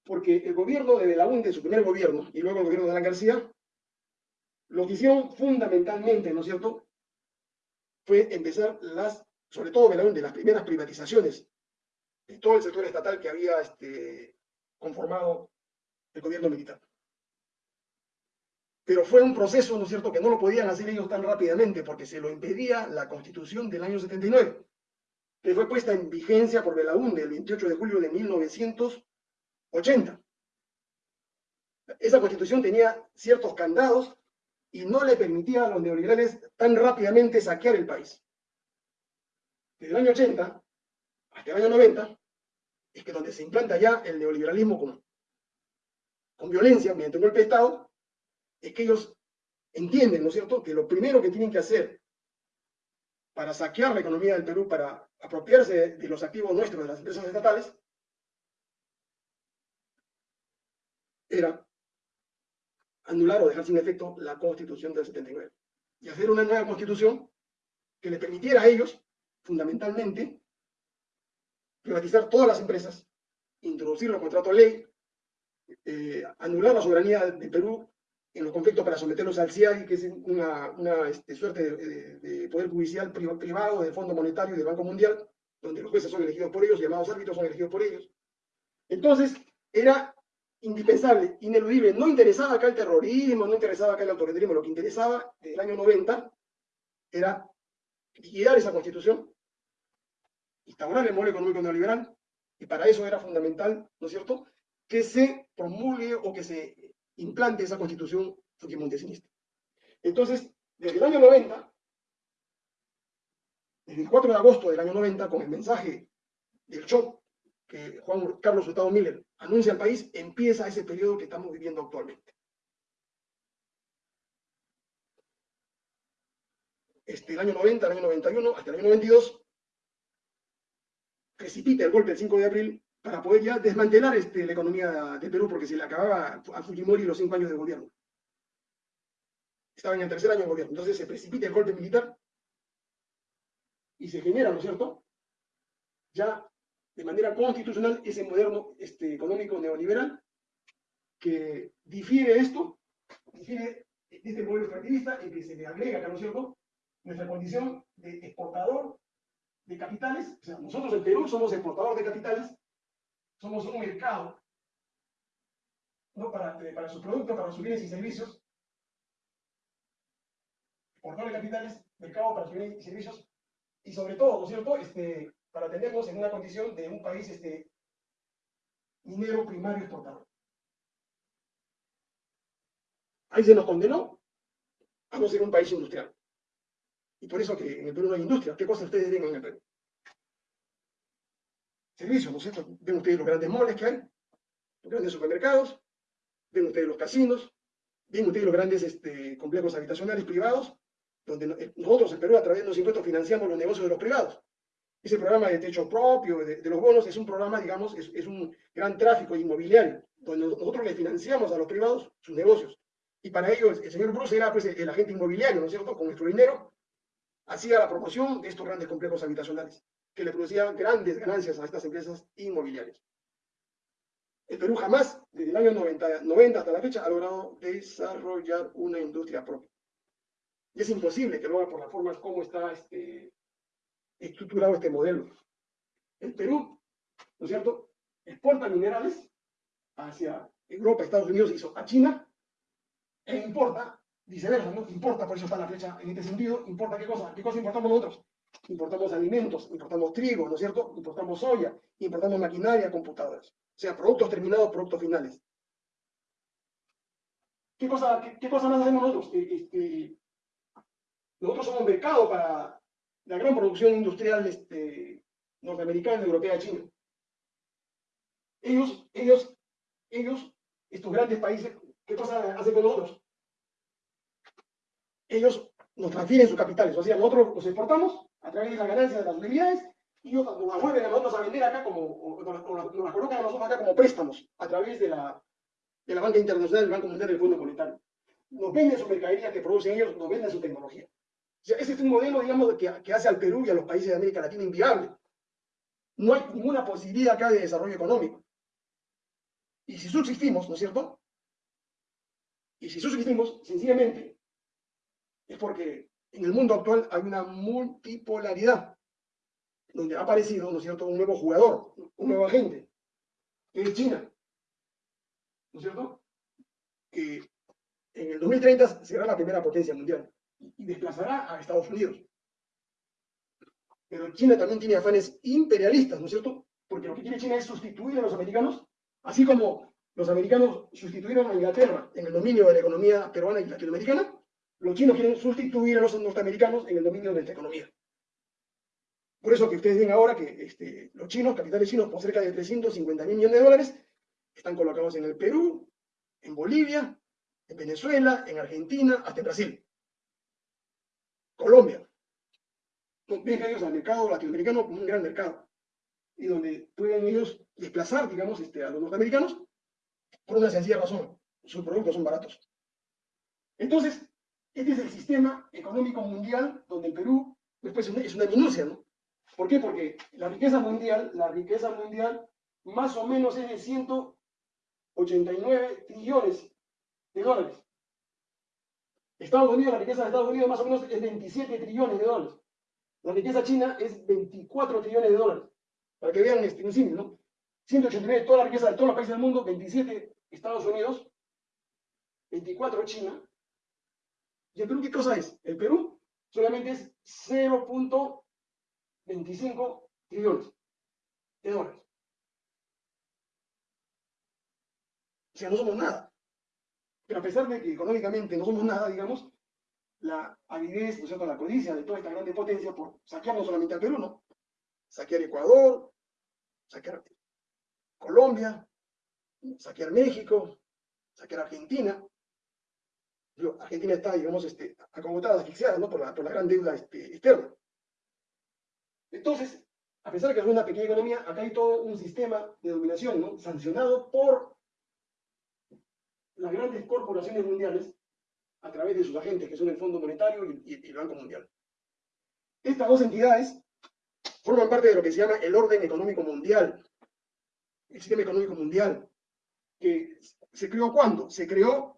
Porque el gobierno de Belaúnde, su primer gobierno, y luego el gobierno de Alan García, lo que hicieron fundamentalmente, ¿no es cierto?, fue empezar las, sobre todo Belaúnde, las primeras privatizaciones de todo el sector estatal que había este, conformado el gobierno militar. Pero fue un proceso, ¿no es cierto?, que no lo podían hacer ellos tan rápidamente porque se lo impedía la constitución del año 79, que fue puesta en vigencia por Belaúnde el 28 de julio de 1980. Esa constitución tenía ciertos candados y no le permitía a los neoliberales tan rápidamente saquear el país. Desde el año 80 hasta el año 90 es que donde se implanta ya el neoliberalismo con, con violencia, mediante un golpe de Estado, es que ellos entienden, ¿no es cierto?, que lo primero que tienen que hacer para saquear la economía del Perú, para apropiarse de los activos nuestros de las empresas estatales, era anular o dejar sin efecto la constitución del 79 y hacer una nueva constitución que le permitiera a ellos, fundamentalmente, privatizar todas las empresas, introducir los contratos ley, eh, anular la soberanía del Perú en los conflictos para someterlos al CIAI, que es una, este, suerte de, poder judicial privado del Fondo Monetario y del Banco Mundial, donde los jueces son elegidos por ellos, llamados árbitros son elegidos por ellos. Entonces, era indispensable, ineludible, no interesaba acá el terrorismo, no interesaba acá el autoritarismo, lo que interesaba desde el año 90 era liquidar esa constitución, instaurar el modelo económico neoliberal, y para eso era fundamental, ¿no es cierto?, que se promulgue o que se implante esa constitución fujimontesista. Entonces, desde el año 90, desde el 4 de agosto del año 90, con el mensaje del shock que Juan Carlos Hurtado Miller anuncia al país, empieza ese periodo que estamos viviendo actualmente. Este, el año 90, el año 91, hasta el año 92, precipita el golpe del 5 de abril para poder ya desmantelar este, la economía de Perú porque se le acababa a Fujimori los cinco años de gobierno. Estaba en el tercer año de gobierno. Entonces se precipita el golpe militar y se genera, ¿no es cierto?, ya de manera constitucional ese moderno este, económico neoliberal que difiere esto, difiere este modelo extractivista en que se le agrega, ¿no es cierto?, nuestra condición de exportador de capitales, o sea, nosotros en Perú somos exportador de capitales, somos un mercado ¿no? para, eh, para sus productos, para sus bienes y servicios, portador de capitales, mercado para sus bienes y servicios, y sobre todo, ¿no es cierto?, este, para tenernos en una condición de un país este, minero primario exportador. Ahí se nos condenó a no ser un país industrial. Y por eso que en el Perú no hay industria. ¿Qué cosas ustedes ven en el Perú? Servicios, ¿no es cierto? Ven ustedes los grandes moles que hay, los grandes supermercados, ven ustedes los casinos, ven ustedes los grandes este, complejos habitacionales privados, donde eh, nosotros en Perú a través de los impuestos financiamos los negocios de los privados. Ese programa de techo propio, de, los bonos, es un programa, digamos, es, un gran tráfico inmobiliario, donde nosotros le financiamos a los privados sus negocios. Y para ello el señor Bruce era pues, el, agente inmobiliario, ¿no es cierto? Con nuestro dinero hacía la promoción de estos grandes complejos habitacionales que le producía grandes ganancias a estas empresas inmobiliarias. El Perú jamás, desde el año 90, 90 hasta la fecha, ha logrado desarrollar una industria propia. Y es imposible que lo haga por la forma como está este, estructurado este modelo. El Perú, ¿no es cierto?, exporta minerales hacia Europa, Estados Unidos, hizo a China, e importa, viceversa, ¿no? Importa, por eso está la flecha en este sentido, importa qué cosa, qué cosa importamos nosotros. Importamos alimentos, importamos trigo, ¿no es cierto? Importamos soya, importamos maquinaria, computadoras. O sea, productos terminados, productos finales. ¿Qué cosa, qué, cosa más hacemos nosotros? Nosotros somos mercado para la gran producción industrial este, norteamericana, europea, china. Ellos, ellos, ellos, estos grandes países, ¿qué cosa hacen con nosotros? Ellos nos transfieren sus capitales, o sea, nosotros los exportamos a través de la ganancia de las utilidades y nos las vuelven a nosotros a vender acá como, o, nos, las colocan a nosotros acá como préstamos a través de la, de la banca internacional, del Banco Mundial del Fondo Monetario. Nos venden su mercadería que producen ellos, nos venden su tecnología. Ese es un modelo, digamos, que, que hace al Perú y a los países de América Latina inviable. No hay ninguna posibilidad acá de desarrollo económico. Y si subsistimos, ¿no es cierto? Y si subsistimos, sencillamente, es porque en el mundo actual hay una multipolaridad, donde ha aparecido, ¿no es cierto?, un nuevo jugador, un nuevo agente, que es China, ¿no es cierto?, que en el 2030 será la primera potencia mundial y desplazará a Estados Unidos. Pero China también tiene afanes imperialistas, ¿no es cierto? Porque lo que quiere China es sustituir a los americanos, así como los americanos sustituyeron a Inglaterra en el dominio de la economía peruana y latinoamericana, los chinos quieren sustituir a los norteamericanos en el dominio de esta economía. Por eso que ustedes ven ahora que este, los chinos, capitales chinos, por cerca de 350 mil millones de dólares, están colocados en el Perú, en Bolivia, en Venezuela, en Argentina, hasta en Brasil. Colombia. Ven ellos al mercado latinoamericano como un gran mercado. Y donde pueden ellos desplazar, digamos, este, a los norteamericanos por una sencilla razón. Sus productos son baratos. Entonces, este es el sistema económico mundial donde el Perú, después es una minucia, ¿no? ¿Por qué? Porque la riqueza mundial, la riqueza mundial más o menos es de 189 trillones de dólares. Estados Unidos, la riqueza de Estados Unidos más o menos es 27 trillones de dólares. La riqueza china es 24 trillones de dólares. Para que vean este, un ¿no? 189 toda la riqueza de todos los países del mundo, 27 Estados Unidos, 24 China, ¿Y el Perú qué cosa es? El Perú solamente es 0.25 trillones de dólares. O sea, no somos nada. Pero a pesar de que económicamente no somos nada, digamos, la avidez, ¿no es cierto?, la codicia de toda esta grande potencia por saquear no solamente al Perú, ¿no? Saquear Ecuador, saquear Colombia, saquear México, saquear Argentina, Argentina está, digamos, este, acogotada, asfixiada, ¿no? Por la, por la gran deuda este, externa. Entonces, a pesar de que es una pequeña economía, acá hay todo un sistema de dominación, ¿no? Sancionado por las grandes corporaciones mundiales a través de sus agentes, que son el Fondo Monetario y, y el Banco Mundial. Estas dos entidades forman parte de lo que se llama el orden económico mundial, el sistema económico mundial, que se creó cuándo? Se creó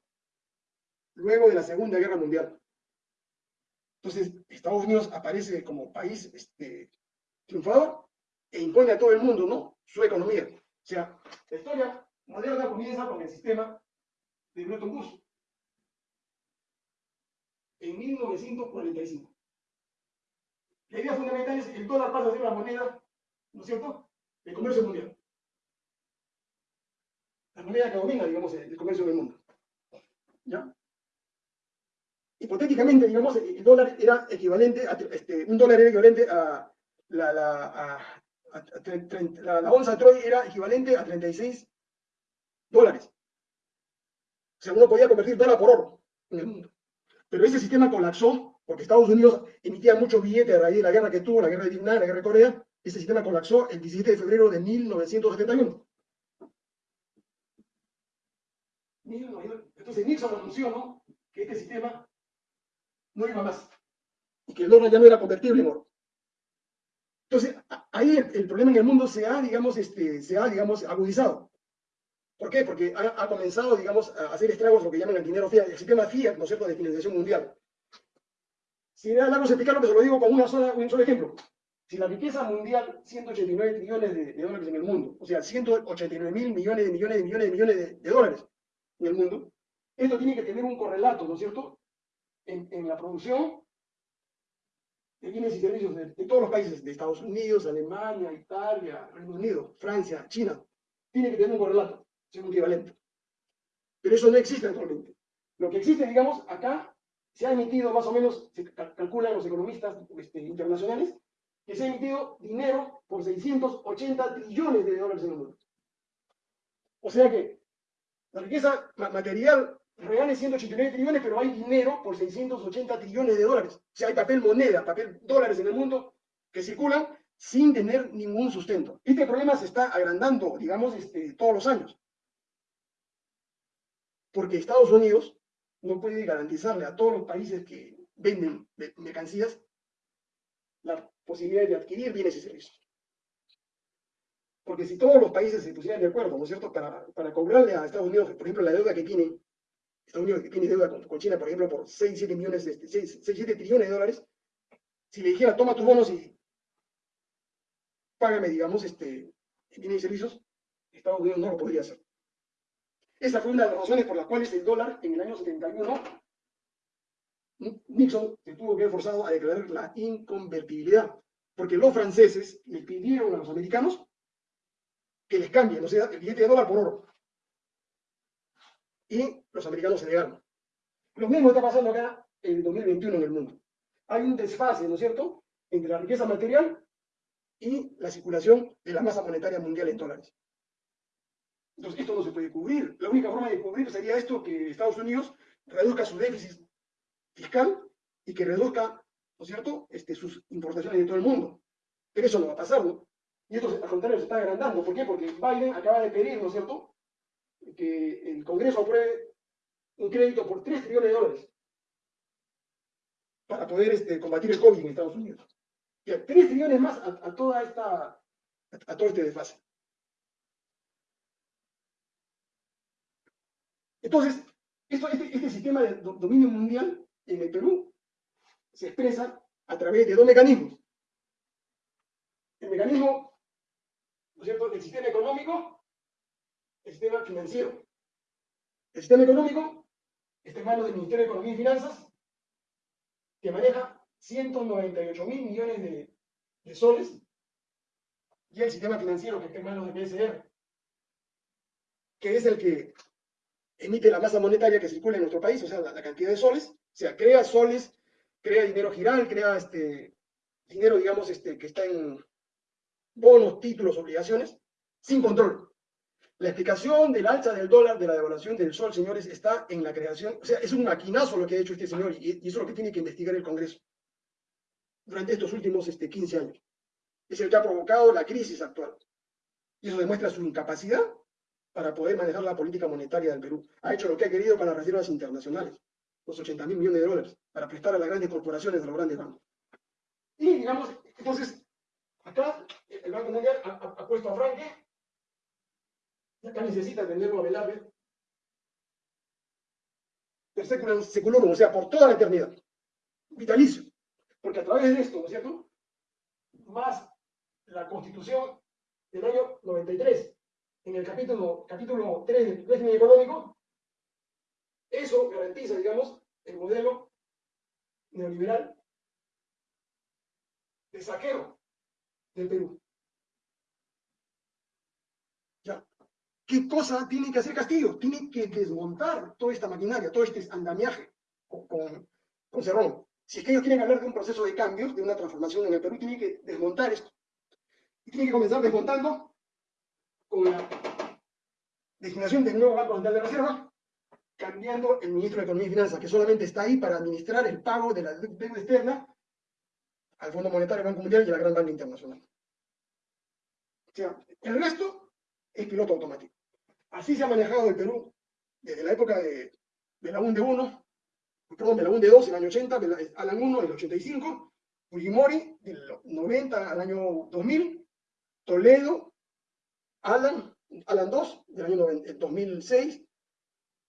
luego de la Segunda Guerra Mundial. Entonces, Estados Unidos aparece como país este, triunfador e impone a todo el mundo, ¿no? Su economía. O sea, la historia moderna comienza con el sistema de Bretton Woods en 1945. La idea fundamental es que el dólar pasa a ser la moneda, ¿no es cierto?, del comercio mundial. La moneda que domina, digamos, el comercio del mundo. ¿Ya? Hipotéticamente, digamos, el dólar era equivalente a, este, un dólar era equivalente a la, la, la, onza Troy era equivalente a 36 dólares. O sea, uno podía convertir dólar por oro en el mundo. Pero ese sistema colapsó porque Estados Unidos emitía muchos billetes a raíz de la guerra que tuvo, la guerra de Vietnam, la guerra de Corea. Ese sistema colapsó el 17 de febrero de 1971. Entonces Nixon anunció ¿no? que este sistema no iba más. Y que el oro ya no era convertible en oro. Entonces, ahí el, problema en el mundo se ha, digamos, este, se ha, digamos, agudizado. ¿Por qué? Porque ha, comenzado, digamos, a hacer estragos lo que llaman el dinero fiat, el sistema fiat, ¿no es cierto?, de financiación mundial. Si da largo explicarlo, pero se lo digo con una sola, un solo ejemplo. Si la riqueza mundial, 189 trillones de, dólares en el mundo, o sea, 189 mil millones de millones de millones de millones de, dólares en el mundo, esto tiene que tener un correlato, ¿no es cierto?, en, la producción de bienes y servicios de, todos los países, de Estados Unidos, Alemania, Italia, Reino Unido, Francia, China. Tiene que tener un correlato, ser un equivalente. Pero eso no existe actualmente. Lo que existe, digamos, acá se ha emitido más o menos, se calculan los economistas este, internacionales, que se ha emitido dinero por 680 trillones de dólares en el mundo. O sea que la riqueza material real es 189 trillones, pero hay dinero por 680 trillones de dólares. O sea, hay papel moneda, papel dólares en el mundo que circulan sin tener ningún sustento. Este problema se está agrandando, digamos, este, todos los años. Porque Estados Unidos no puede garantizarle a todos los países que venden mercancías la posibilidad de adquirir bienes y servicios. Porque si todos los países se pusieran de acuerdo, ¿no es cierto?, para, para cobrarle a Estados Unidos, por ejemplo, la deuda que tiene, Estados Unidos que tiene deuda con, China, por ejemplo, por 6, 7 millones, 6, 7 trillones de dólares, si le dijera, toma tus bonos y págame, digamos, este, bienes y servicios, Estados Unidos no lo podría hacer. Esa fue una de las razones por las cuales el dólar en el año 71 Nixon se tuvo que ver forzado a declarar la inconvertibilidad, porque los franceses le pidieron a los americanos que les cambien, o sea, el billete de dólar por oro. Y los americanos se negaron. Lo mismo está pasando acá en el 2021 en el mundo. Hay un desfase, ¿no es cierto?, entre la riqueza material y la circulación de la masa monetaria mundial en dólares. Entonces, esto no se puede cubrir. La única forma de cubrir sería esto, que Estados Unidos reduzca su déficit fiscal y que reduzca, ¿no es cierto?, este, sus importaciones de todo el mundo. Pero eso no va a pasar, ¿no? Y esto, al contrario, se está agrandando. ¿Por qué? Porque Biden acaba de pedir, ¿no es cierto?, que el Congreso apruebe un crédito por 3 trillones de dólares para poder este, combatir el COVID en Estados Unidos. Y 3 trillones más a, toda esta, a, todo este desfase. Entonces, esto, este, este sistema de dominio mundial en el Perú se expresa a través de dos mecanismos. El mecanismo, ¿no es cierto?, del sistema económico, el sistema financiero. El sistema económico está en manos del Ministerio de Economía y Finanzas, que maneja 198 mil millones de, de soles, y el sistema financiero que está en manos del BSR, que es el que emite la masa monetaria que circula en nuestro país, o sea, la, cantidad de soles, o sea, crea soles, crea dinero giral, crea este, dinero, digamos, este, que está en bonos, títulos, obligaciones, sin control. La explicación del alza del dólar, de la devaluación del sol, señores, está en la creación, o sea, es un maquinazo lo que ha hecho este señor y, eso es lo que tiene que investigar el Congreso durante estos últimos este, 15 años. Es el que ha provocado la crisis actual. Y eso demuestra su incapacidad para poder manejar la política monetaria del Perú. Ha hecho lo que ha querido para las reservas internacionales, los 80 mil millones de dólares, para prestar a las grandes corporaciones, a los grandes bancos. Y, digamos, entonces, acá el Banco Mundial ha, puesto a Franque, acá necesita tenerlo a Velarde, per seculorum, o sea, por toda la eternidad, vitalicio, porque a través de esto, ¿no es cierto?, más la constitución del año 93, en el capítulo, capítulo 3 del régimen económico, eso garantiza, digamos, el modelo neoliberal de saqueo del Perú. Ya. ¿Qué cosa tiene que hacer Castillo? Tiene que desmontar toda esta maquinaria, todo este andamiaje con, Cerrón. Si es que ellos quieren hablar de un proceso de cambios, de una transformación en el Perú, tienen que desmontar esto. Y tienen que comenzar desmontando con la designación del nuevo Banco Central de Reserva, cambiando el ministro de Economía y Finanzas, que solamente está ahí para administrar el pago de la deuda externa al Fondo Monetario, Banco Mundial y a la Gran Banca Internacional. O sea, el resto es piloto automático. Así se ha manejado el Perú desde la época de, de la UNDE 1, perdón, de la UNDE 2 en el año 80, Alan 1 en el 85, Fujimori, del 90 al año 2000, Toledo, Alan, Alan 2, del año 2006,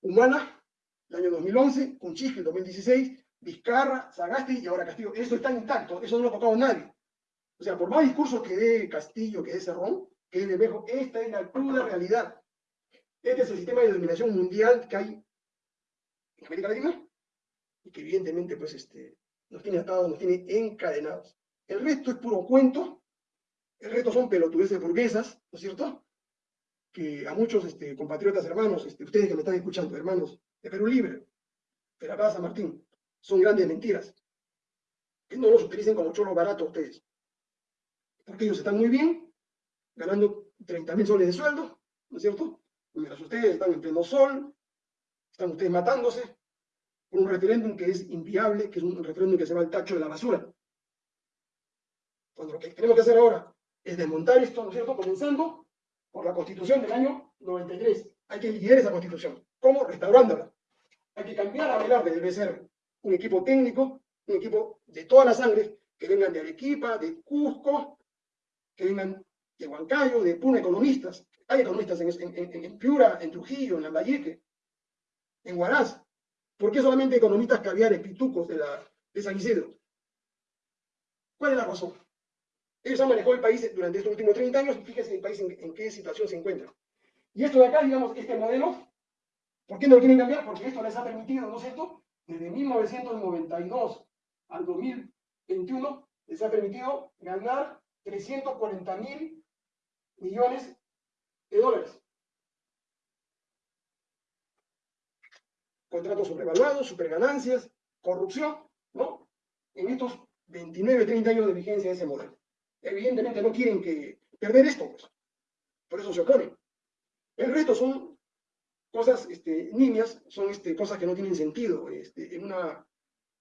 Humana, del año 2011, Cunchique, 2016, Vizcarra, Sagasti y ahora Castillo. Eso está intacto, eso no lo ha tocado nadie. O sea, por más discursos que dé Castillo, que dé Cerrón, que dé Bermejo, esta es la cruda realidad. Este es el sistema de dominación mundial que hay en América Latina y que evidentemente pues, este, nos tiene atados, nos tiene encadenados. El resto es puro cuento, el resto son pelotudeces burguesas, ¿no es cierto? Que a muchos este, compatriotas hermanos, este, ustedes que me están escuchando, hermanos de Perú Libre, de la Plaza Martín, son grandes mentiras. Que no los utilicen como chorro barato ustedes. Porque ellos están muy bien, ganando 30 mil soles de sueldo, ¿no es cierto? Mientras ustedes están en pleno sol, están ustedes matándose por un referéndum que es inviable, que es un referéndum que se va al tacho de la basura. Cuando lo que tenemos que hacer ahora es desmontar esto, ¿no es cierto? Comenzando por la constitución del año 93. Hay que liquidar esa constitución. ¿Cómo? Restaurándola. Hay que cambiar a Velarde, debe ser un equipo técnico, un equipo de toda la sangre, que vengan de Arequipa, de Cusco, que vengan de Huancayo, de Puna, economistas. Hay economistas en, Piura, en Trujillo, en Lambayeque, en Huaraz. ¿Por qué solamente economistas caviares, pitucos de, la, de San Isidro? ¿Cuál es la razón? Ellos han manejado el país durante estos últimos 30 años y fíjense el país en, qué situación se encuentra. Y esto de acá, digamos, este modelo, ¿por qué no lo quieren cambiar? Porque esto les ha permitido, ¿no es cierto? Desde 1992 al 2021 les ha permitido ganar 340 mil millones de dólares. Contratos sobrevaluados, superganancias, corrupción, ¿no? En estos 29, 30 años de vigencia de ese modelo. Evidentemente no quieren que perder esto, pues. Por eso se oponen. El resto son cosas este, niñas, son este, cosas que no tienen sentido este, en una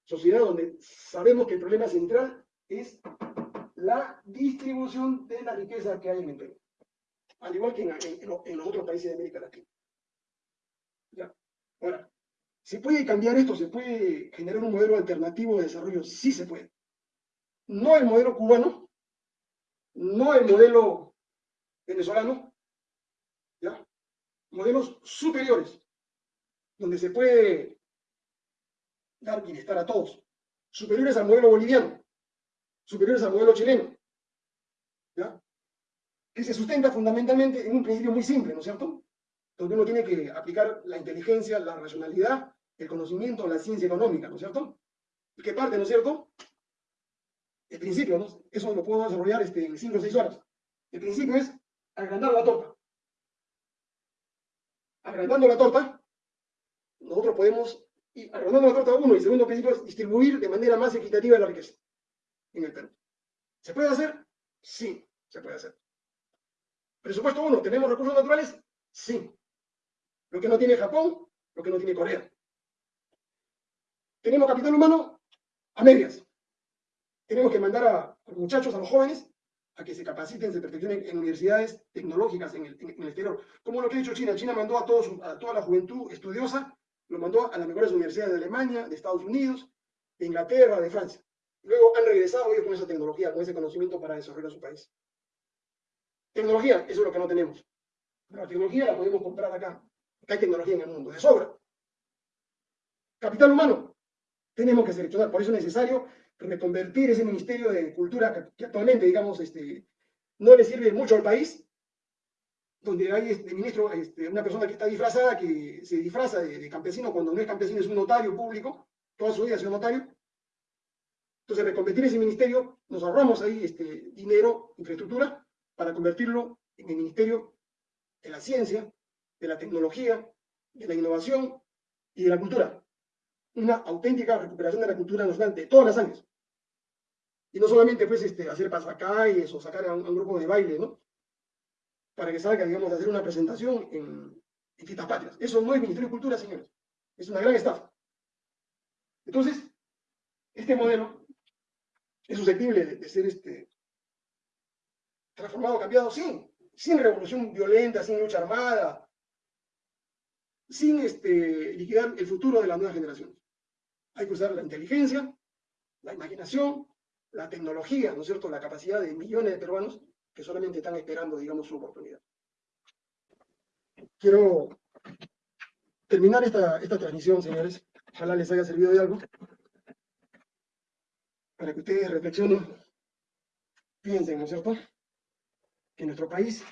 sociedad donde sabemos que el problema central es la distribución de la riqueza que hay en el Perú, al igual que en, los otros países de América Latina. ¿Ya? Ahora, ¿se puede cambiar esto? ¿Se puede generar un modelo alternativo de desarrollo? Sí se puede. No el modelo cubano, no el modelo venezolano, ¿ya? Modelos superiores, donde se puede dar bienestar a todos, superiores al modelo boliviano, superiores al modelo chileno, ¿ya? Se sustenta fundamentalmente en un principio muy simple, ¿no es cierto? Donde uno tiene que aplicar la inteligencia, la racionalidad, el conocimiento, la ciencia económica, ¿no es cierto? Y que parte, ¿no es cierto? El principio, ¿no? Eso lo puedo desarrollar este, en cinco o seis horas. El principio es agrandar la torta. Agrandando la torta, nosotros podemos, ir agrandando la torta uno y segundo principio es distribuir de manera más equitativa la riqueza en el Perú. ¿Se puede hacer? Sí, se puede hacer. Presupuesto uno, ¿tenemos recursos naturales? Sí. Lo que no tiene Japón, lo que no tiene Corea. ¿Tenemos capital humano? A medias. Tenemos que mandar a, los muchachos, a los jóvenes, a que se capaciten, se perfeccionen en universidades tecnológicas en el, exterior. Como lo que ha hecho China. China mandó a, a toda la juventud estudiosa, lo mandó a las mejores universidades de Alemania, de Estados Unidos, de Inglaterra, de Francia. Luego han regresado ellos con esa tecnología, con ese conocimiento para desarrollar su país. Tecnología, eso es lo que no tenemos. la tecnología la podemos comprar acá. Acá hay tecnología en el mundo, de sobra. Capital humano, tenemos que seleccionar. Por eso es necesario reconvertir ese Ministerio de Cultura que, actualmente, digamos, este, no le sirve mucho al país, donde hay este ministro, este, una persona que está disfrazada, que se disfraza de, de, campesino cuando no es campesino, es un notario público, toda su vida ha sido notario, entonces, reconvertir ese ministerio, nos ahorramos ahí este, dinero, infraestructura, para convertirlo en el Ministerio de la Ciencia, de la Tecnología, de la Innovación y de la Cultura. Una auténtica recuperación de la cultura nacional de todas las años. Y no solamente pues, este, hacer pasacalles o sacar a un, grupo de baile, ¿no? Para que salga, digamos, a hacer una presentación en, en fiestas patrias. Eso no es Ministerio de Cultura, señores. Es una gran estafa. Entonces, este modelo es susceptible de, ser este, transformado, cambiado, sin, sin revolución violenta, sin lucha armada, sin este, liquidar el futuro de las nuevas generaciones. Hay que usar la inteligencia, la imaginación, la tecnología, ¿no es cierto?, la capacidad de millones de peruanos que solamente están esperando, digamos, su oportunidad. Quiero terminar esta transmisión, señores, ojalá les haya servido de algo, para que ustedes reflexionen, piensen, ¿no es cierto?, que nuestro país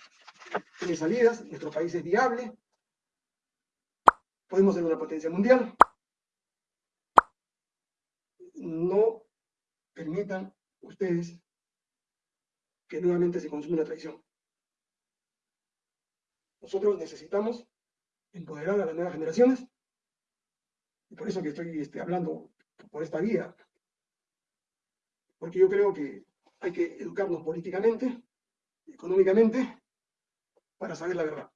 tiene salidas, nuestro país es viable, podemos ser una potencia mundial, no permitan ustedes que nuevamente se consuma una traición. Nosotros necesitamos empoderar a las nuevas generaciones, y por eso que estoy este, hablando por esta vía, porque yo creo que hay que educarnos políticamente, económicamente, para saber la verdad.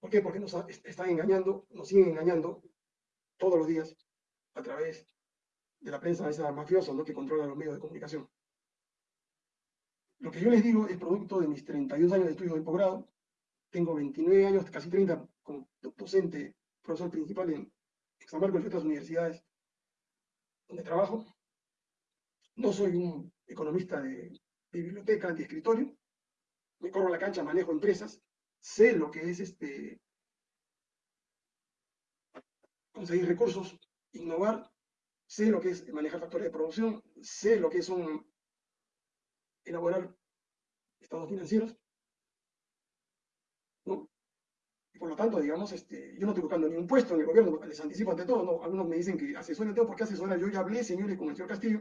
¿Por qué? Porque nos están engañando, nos siguen engañando todos los días a través de la prensa esa mafiosa ¿no? que controla los medios de comunicación. Lo que yo les digo es producto de mis 32 años de estudio de posgrado. Tengo 29 años, casi 30, como docente, profesor principal en, San Marcos y otras universidades donde trabajo. No soy un economista de, biblioteca, de escritorio. Me corro la cancha, manejo empresas. Sé lo que es este conseguir recursos, innovar. Sé lo que es manejar factores de producción. Sé lo que es elaborar estados financieros. ¿no? Y por lo tanto, digamos, este, yo no estoy buscando ningún puesto en el gobierno, les anticipo ante todo, ¿no? algunos me dicen que asesoren todo, porque asesora? Yo ya hablé, señores, con el señor Castillo.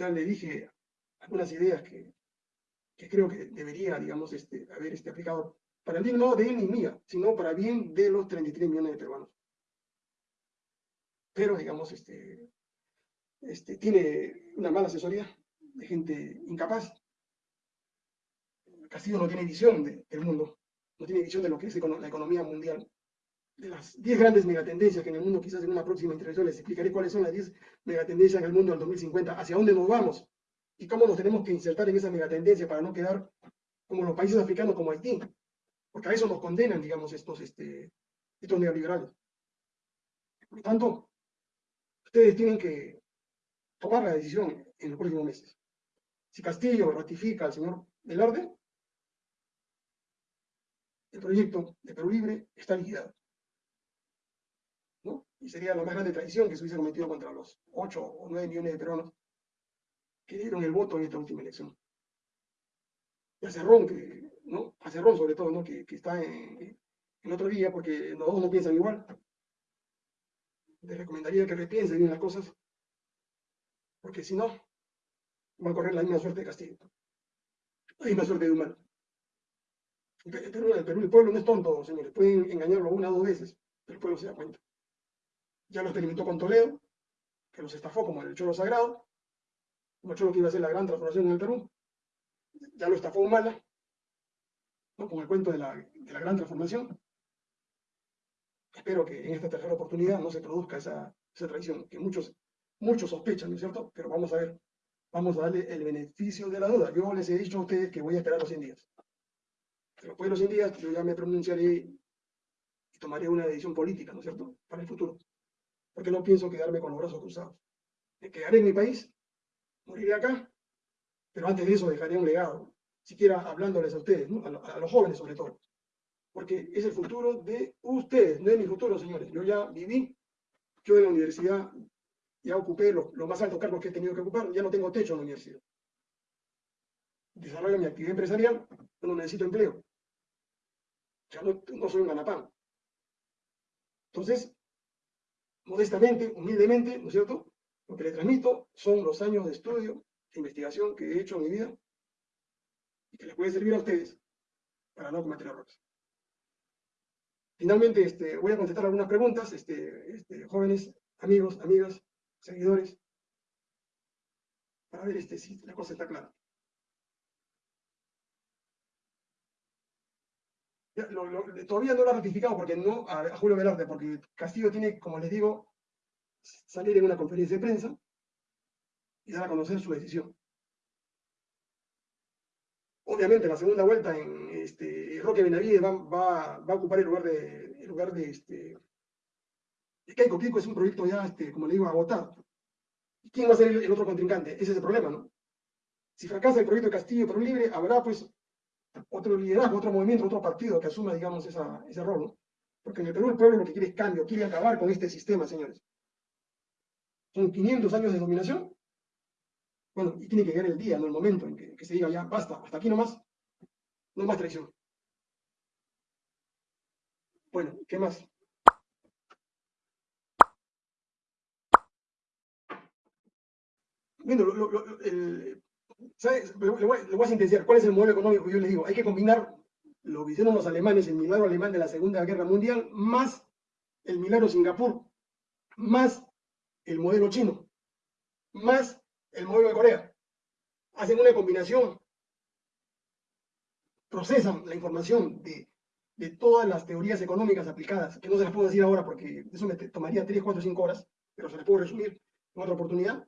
Ya le dije algunas ideas que, creo que debería, digamos, este, haber este, aplicado para el bien no de él ni mía, sino para bien de los 33 millones de peruanos. Pero, digamos, este, este, tiene una mala asesoría de gente incapaz. Castillo no tiene visión del mundo, no tiene visión de lo que es la economía mundial. De las 10 grandes megatendencias que en el mundo, quizás en una próxima intervención les explicaré cuáles son las 10 megatendencias en el mundo del 2050, hacia dónde nos vamos y cómo nos tenemos que insertar en esa megatendencia para no quedar como los países africanos como Haití, porque a eso nos condenan, digamos, estos, este, estos neoliberales. Por lo tanto, ustedes tienen que tomar la decisión en los próximos meses. Si Castillo ratifica al señor Velarde, el proyecto de Perú Libre está liquidado. Y sería la más grande traición que se hubiese cometido contra los 8 o 9 millones de peruanos que dieron el voto en esta última elección. Y a Cerrón, que, ¿no? A Cerrón sobre todo, ¿no? que, que está en, en otro día, porque los dos no piensan igual. Les recomendaría que repiensen bien las cosas porque si no, va a correr la misma suerte de Castillo, la misma suerte de Humano. El el Perú, el pueblo no es tonto, señores, pueden engañarlo una o dos veces, pero el pueblo se da cuenta. Ya lo experimentó con Toledo, que los estafó como el Cholo Sagrado, como el Cholo que iba a hacer la gran transformación en el Perú, ya lo estafó Humala, ¿no? con el cuento de la, de la gran transformación. Espero que en esta tercera oportunidad no se produzca esa, esa traición, que muchos Muchos sospechan, ¿no es cierto? Pero vamos a ver, vamos a darle el beneficio de la duda. Yo les he dicho a ustedes que voy a esperar los 100 días. Después de los 100 días yo ya me pronunciaré y tomaré una decisión política, ¿no es cierto?, para el futuro. Porque no pienso quedarme con los brazos cruzados. Me quedaré en mi país, moriré acá, pero antes de eso dejaré un legado, siquiera hablándoles a ustedes, a los jóvenes sobre todo. Porque es el futuro de ustedes, no es mi futuro, señores. Yo ya viví, yo en la universidad ya ocupé los, más altos cargos que he tenido que ocupar, ya no tengo techo en la universidad. Desarrollo mi actividad empresarial, no necesito empleo. Ya no, no soy un ganapán. Entonces, modestamente, humildemente, ¿no es cierto? Lo que le transmito son los años de estudio, de investigación que he hecho en mi vida y que les puede servir a ustedes para no cometer errores. Finalmente, este, voy a contestar algunas preguntas, este, este, jóvenes, amigos, amigas, seguidores, para ver este, si la cosa está clara. Todavía no lo ha ratificado porque no a, Julio Velarde, porque Castillo tiene, como les digo, salir en una conferencia de prensa y dar a conocer su decisión. Obviamente, la segunda vuelta en este, Roque Benavides va, va, a ocupar el lugar de, el lugar de, este, Keiko, Keiko es un proyecto ya, este, como le digo, agotado. ¿Quién va a ser el, otro contrincante? Ese es el problema, ¿no? Si fracasa el proyecto de Castillo Perú Libre, habrá pues otro liderazgo, otro movimiento, otro partido que asuma, digamos, ese rol, ¿no? Porque en el Perú el pueblo lo que quiere es cambio, quiere acabar con este sistema, señores. Son 500 años de dominación. Bueno, y tiene que llegar el día, no el momento en que, se diga ya, basta, hasta aquí nomás, no más traición. Bueno, ¿qué más? Bueno, el, ¿sabes? Le, voy, a sintetizar cuál es el modelo económico yo les digo. Hay que combinar lo que hicieron los alemanes, el milagro alemán de la Segunda Guerra Mundial, más el milagro Singapur, más el modelo chino, más el modelo de Corea. Hacen una combinación, procesan la información de, de todas las teorías económicas aplicadas, que no se las puedo decir ahora porque eso me tomaría 3, 4, 5 horas, pero se las puedo resumir en otra oportunidad.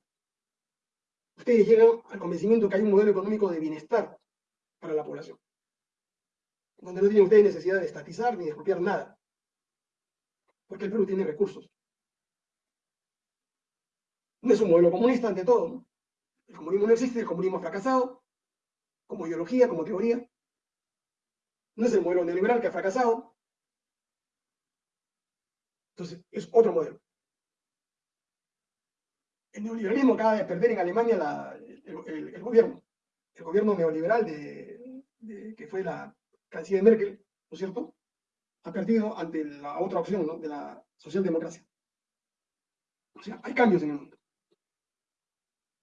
Ustedes llegan al convencimiento que hay un modelo económico de bienestar para la población donde no tienen ustedes necesidad de estatizar ni de expropiar nada, porque el Perú tiene recursos. No es un modelo comunista ante todo. El comunismo no existe, el comunismo ha fracasado, como ideología, como teoría. No es el modelo neoliberal que ha fracasado. Entonces, es otro modelo. El neoliberalismo acaba de perder en Alemania el, gobierno. El gobierno neoliberal que fue la canciller Merkel, ¿no es cierto?, ha perdido ante la otra opción, ¿no?, de la socialdemocracia. O sea, hay cambios en el mundo.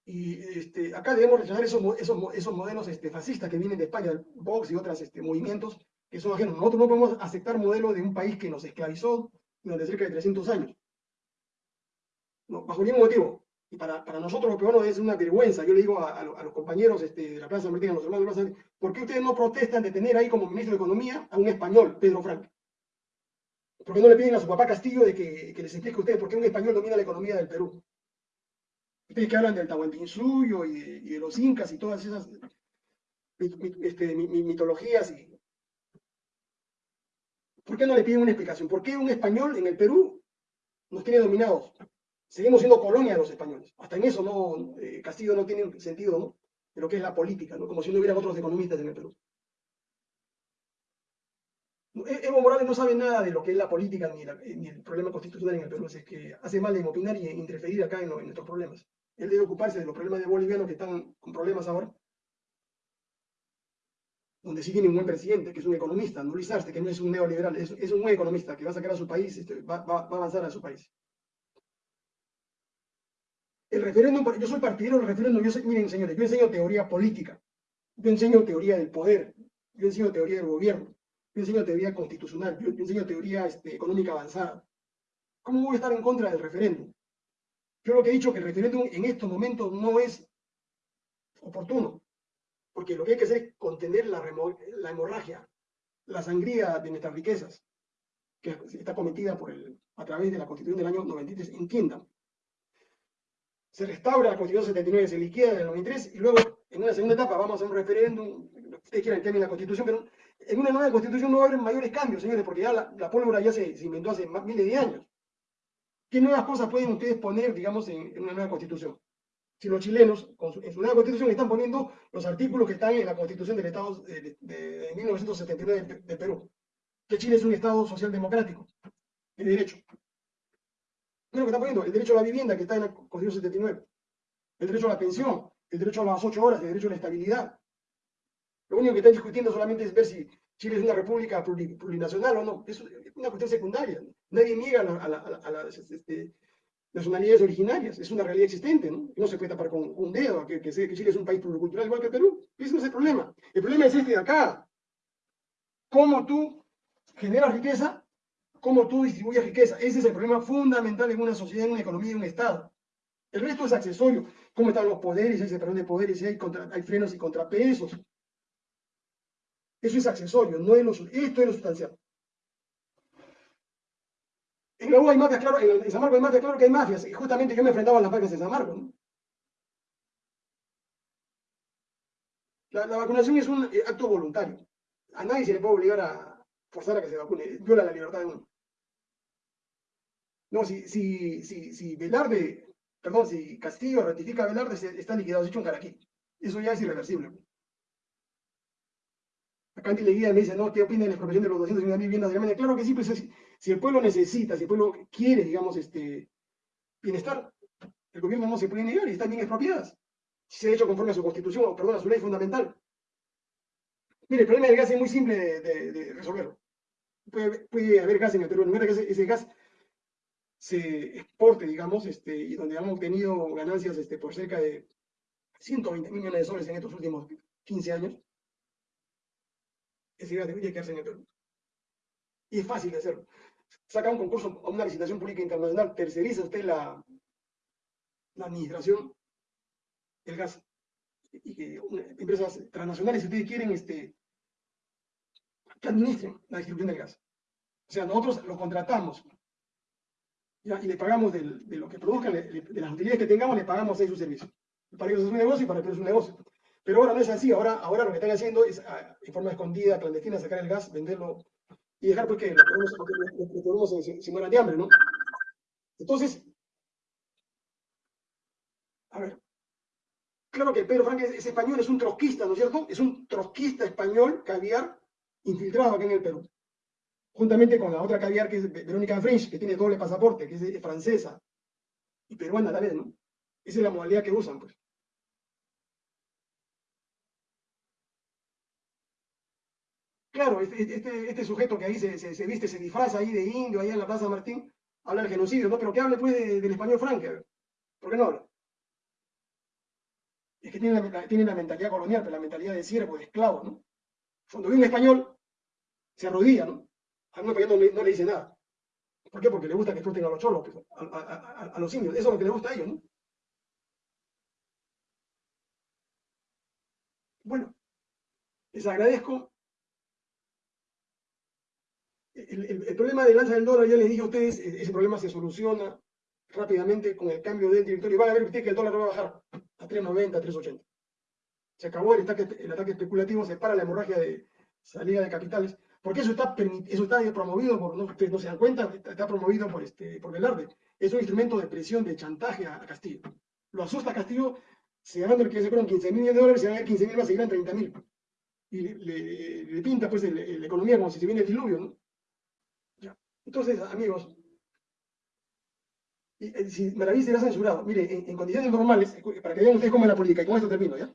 Y este, acá debemos rechazar esos, modelos este, fascistas que vienen de España, Vox y otros este, movimientos que son ajenos. Nosotros no podemos aceptar modelo de un país que nos esclavizó durante cerca de 300 años. No, bajo ningún motivo. Y para, para, nosotros los peruanos es una vergüenza. Yo le digo a, a, los compañeros este, de la Plaza Martín, a los hermanos de la Plaza ¿por qué ustedes no protestan de tener ahí como ministro de Economía a un español, Pedro Frank? ¿Por qué no le piden a su papá Castillo de que, les explique a ustedes por qué un español domina la economía del Perú? Ustedes que hablan del Tahuantinsuyo y, y de los incas y todas esas este, mitologías. Y... ¿Por qué no le piden una explicación? ¿Por qué un español en el Perú nos tiene dominados? Seguimos siendo colonia de los españoles. Hasta en eso no, eh, Castillo no tiene sentido, ¿no? De lo que es la política, ¿no? Como si no hubiera otros economistas en el Perú. E-, Evo Morales no sabe nada de lo que es la política ni, el problema constitucional en el Perú, es que hace mal en opinar y interferir acá en, nuestros problemas. Él debe ocuparse de los problemas de bolivianos que están con problemas ahora, donde sí tiene un buen presidente, que es un economista, no Luis Arce, que no es un neoliberal, es, un buen economista que va a sacar a su país, este, va a avanzar a su país. El referéndum, yo soy partidario del referéndum, yo miren señores, yo enseño teoría política, yo enseño teoría del poder, yo enseño teoría del gobierno, yo enseño teoría constitucional, yo, enseño teoría este, económica avanzada. ¿Cómo voy a estar en contra del referéndum? Yo lo que he dicho que el referéndum en estos momentos no es oportuno, porque lo que hay que hacer es contener la, la hemorragia, la sangría de nuestras riquezas, que está cometida por el, a través de la Constitución del año 93. Entiendan, se restaura la Constitución 79, se liquida en el 93 y luego en una segunda etapa vamos a un referéndum, ustedes quieran que la Constitución, pero en una nueva Constitución no va a haber mayores cambios, señores, porque ya la, pólvora ya se, inventó hace más, miles de años. ¿Qué nuevas cosas pueden ustedes poner, digamos, en, una nueva Constitución? Si los chilenos, en su nueva Constitución, están poniendo los artículos que están en la Constitución del Estado de, de 1979 de Perú, que Chile es un Estado social democrático, de derecho lo que está poniendo, el derecho a la vivienda que está en la Constitución 79, el derecho a la pensión, el derecho a las ocho horas, el derecho a la estabilidad. Lo único que están discutiendo solamente es ver si Chile es una república plurinacional o no. Es una cuestión secundaria. Nadie niega a, las este, nacionalidades originarias. Es una realidad existente, ¿no? No se puede tapar con un dedo que, que, que Chile es un país pluricultural igual que Perú. Ese no es el problema. El problema es este de acá. ¿Cómo tú generas riqueza cómo tú distribuyes riqueza. Ese es el problema fundamental en una sociedad, en una economía, en un Estado. El resto es accesorio. ¿Cómo están los poderes? Hay separación de poderes, hay, hay frenos y contrapesos. Eso es accesorio, no es lo, esto es lo sustancial. En la U hay mafias, claro, en, San Marcos hay mafias, claro que hay mafias. Y justamente yo me enfrentaba a las mafias de San Marcos. La, la, vacunación es un eh, acto voluntario. A nadie se le puede obligar a forzar a que se vacune. Viola la libertad de uno. No, si, si, si, si Velarde, perdón, si Castillo ratifica Velarde, se- está liquidado, se hecho un. Eso ya es irreversible. Acá Andy Leguía me dice, no, ¿qué opina de la expropiación de los 250 mil viviendas de Alemania? Claro que sí, pues si, si el pueblo necesita, si el pueblo quiere, digamos, este bienestar, el gobierno no se puede negar y están bien expropiadas. Si se ha hecho conforme a su constitución, o perdón, a su ley fundamental. Mire, el problema del gas es muy simple de, de- de resolverlo. Puede, haber gas en el Perú, de que ese, gas se exporte, digamos, este, y donde han obtenido ganancias este, por cerca de 120 millones de soles en estos últimos 15 años, ese gas debería quedarse en el Perú. Y es fácil de hacerlo. Saca un concurso a una licitación pública internacional, terceriza usted la, administración del gas. Y que empresas transnacionales, si ustedes quieren, este, que administren la distribución del gas. O sea, nosotros lo contratamos ¿ya? y le pagamos del- de lo que produzcan, le- le- de las utilidades que tengamos, le pagamos ahí su servicio. Para ellos es un negocio y para ellos es un negocio. Pero ahora no es así, ahora, ahora lo que están haciendo es ah, en forma escondida, clandestina, sacar el gas, venderlo y dejar pues que los peruanos, los- los- los peruanos se, se- se mueran de hambre, ¿no? Entonces, a ver, claro que Pedro Franque es, es español, es un trotskista, ¿no es cierto? Es un trotskista español, caviar, infiltrado acá en el Perú. Juntamente con la otra caviar que es Verónica French, que tiene doble pasaporte, que es francesa y peruana la vez, ¿no? Esa es la modalidad que usan, pues. Claro, este, este, este sujeto que ahí se, viste, se disfraza ahí de indio, ahí en la Plaza Martín, habla del genocidio, ¿no? Pero que hable pues de- del español Franque. ¿por qué no habla? Es que tiene la, tiene la mentalidad colonial, pero la mentalidad de siervo, de esclavo, ¿no? Cuando ve un español, se arrodilla, ¿no? A un español no le, no le dice nada. ¿Por qué? Porque le gusta que exploten a los cholos, a, los indios. Eso es lo que le gusta a ellos, ¿no? Bueno, les agradezco. El, problema del alza del dólar, ya les dije a ustedes, e- ese problema se soluciona rápidamente con el cambio del directorio. Van a ver ustedes que el dólar va a bajar a 3.90, 3.80. Se acabó el ataque, especulativo, se para la hemorragia de salida de capitales, porque eso está, eso está promovido por, no, ustedes no se dan cuenta, está, promovido por, este, por Velarde. Es un instrumento de presión, de chantaje a, Castillo. Lo asusta Castillo, se ganando el que se fueron 15 mil dólares, se ir 15 mil, va a seguir en 30 mil. Y le, pinta pues la economía como si se viene el diluvio, ¿no? Entonces, amigos, y, eh, si Maraví será censurado, mire, en, en condiciones normales, escu- para que vean ustedes cómo es la política, y con esto termino, ¿ya?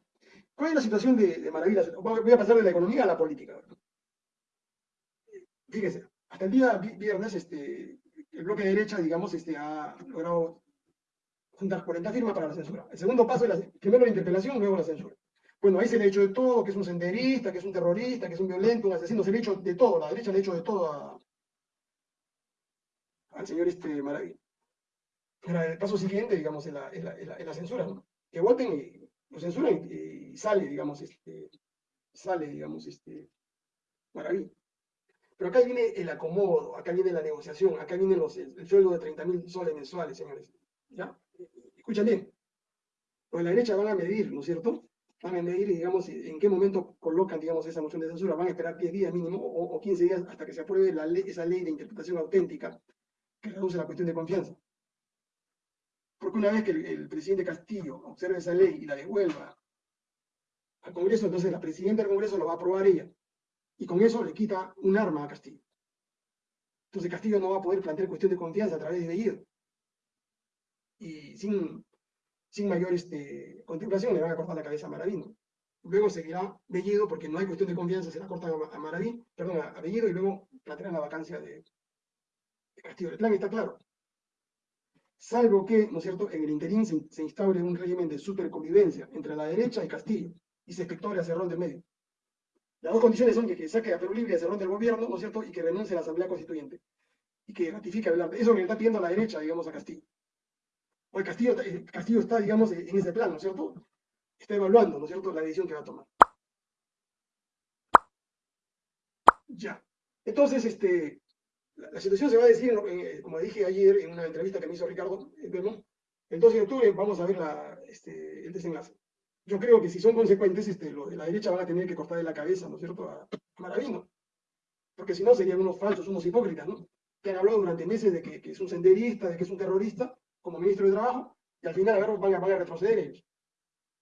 ¿Cuál es la situación de, de Maraví? La- Voy a pasar de la economía a la política. Fíjese, hasta el día vi- viernes, este, el bloque de derecha, digamos, este, ha logrado juntar 40 firmas para la censura. El segundo paso es la, primero la interpelación, luego la censura. Bueno, ahí se le ha hecho de todo, que es un senderista, que es un terrorista, que es un violento, un asesino, se le ha hecho de todo, la derecha le ha hecho de todo al señor este Maraví. Pero el paso siguiente, digamos, es la- es la censura, ¿no? Que voten y lo censuran y, y sale, digamos, este, sale, digamos, este, Maraví. Pero acá viene el acomodo, acá viene la negociación, acá viene los, el, el sueldo de 30 mil soles mensuales, señores. ¿Ya? Escuchen bien. Pues la derecha van a medir, ¿no es cierto? Van a medir, digamos, en qué momento colocan, digamos, esa moción de censura. Van a esperar 10 días mínimo o, o 15 días hasta que se apruebe la esa ley de interpretación auténtica que reduce la cuestión de confianza. Porque una vez que el, presidente Castillo observe esa ley y la devuelva al Congreso, entonces la presidenta del Congreso lo va a aprobar ella. Y con eso le quita un arma a Castillo. Entonces Castillo no va a poder plantear cuestión de confianza a través de Bellido. Y sin, sin mayor este, contemplación le van a cortar la cabeza a Maraví. ¿no? Luego seguirá Bellido porque no hay cuestión de confianza, se la cortan a, a Maraví, perdón, a Bellido y luego plantearán la vacancia de, de Castillo. El plan está claro. Salvo que, ¿no es cierto?, en el interín se, se instaure un régimen de superconvivencia entre la derecha y Castillo y se espectore a Cerrón del medio. Las dos condiciones son que, que saque a Perú Libre a Cerrón del gobierno, ¿no es cierto?, y que renuncie a la Asamblea Constituyente y que ratifique a Velarde. Eso que le está pidiendo la derecha, digamos, a Castillo. Hoy Castillo, está- eh, Castillo está, digamos, en ese plan, ¿no es cierto? Está evaluando, ¿no es cierto?, la decisión que va a tomar. Ya. Entonces, este, la, situación se va a decir, en en- como dije ayer en una entrevista que me hizo Ricardo eh, Belmont, el 12 de octubre vamos a ver la, este, el desenlace. Yo creo que si son consecuentes, este, los de la derecha van a tener que cortarle la cabeza, ¿no es cierto?, a Maravino. Porque si no serían unos falsos, unos hipócritas, ¿no? que han hablado durante meses de que, es un senderista, de que es un terrorista, como ministro de Trabajo, y al final a van, a, van a retroceder ellos.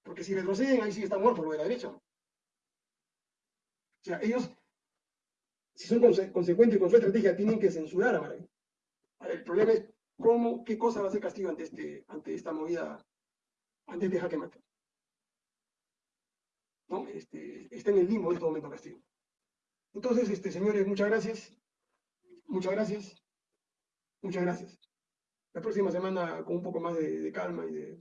Porque si retroceden, ahí sí está muerto lo de la derecha. O sea, ellos, si son conse consecuentes con su estrategia, tienen que censurar a Maravilla. El problema es cómo, qué cosa va a ser castigo ante, este, ante esta movida, ante este jaque mate. ¿No? Este, está en el limbo en este momento castigo. Entonces, este, señores, muchas gracias. Muchas gracias. Muchas gracias. La próxima semana con un poco más de, de calma y de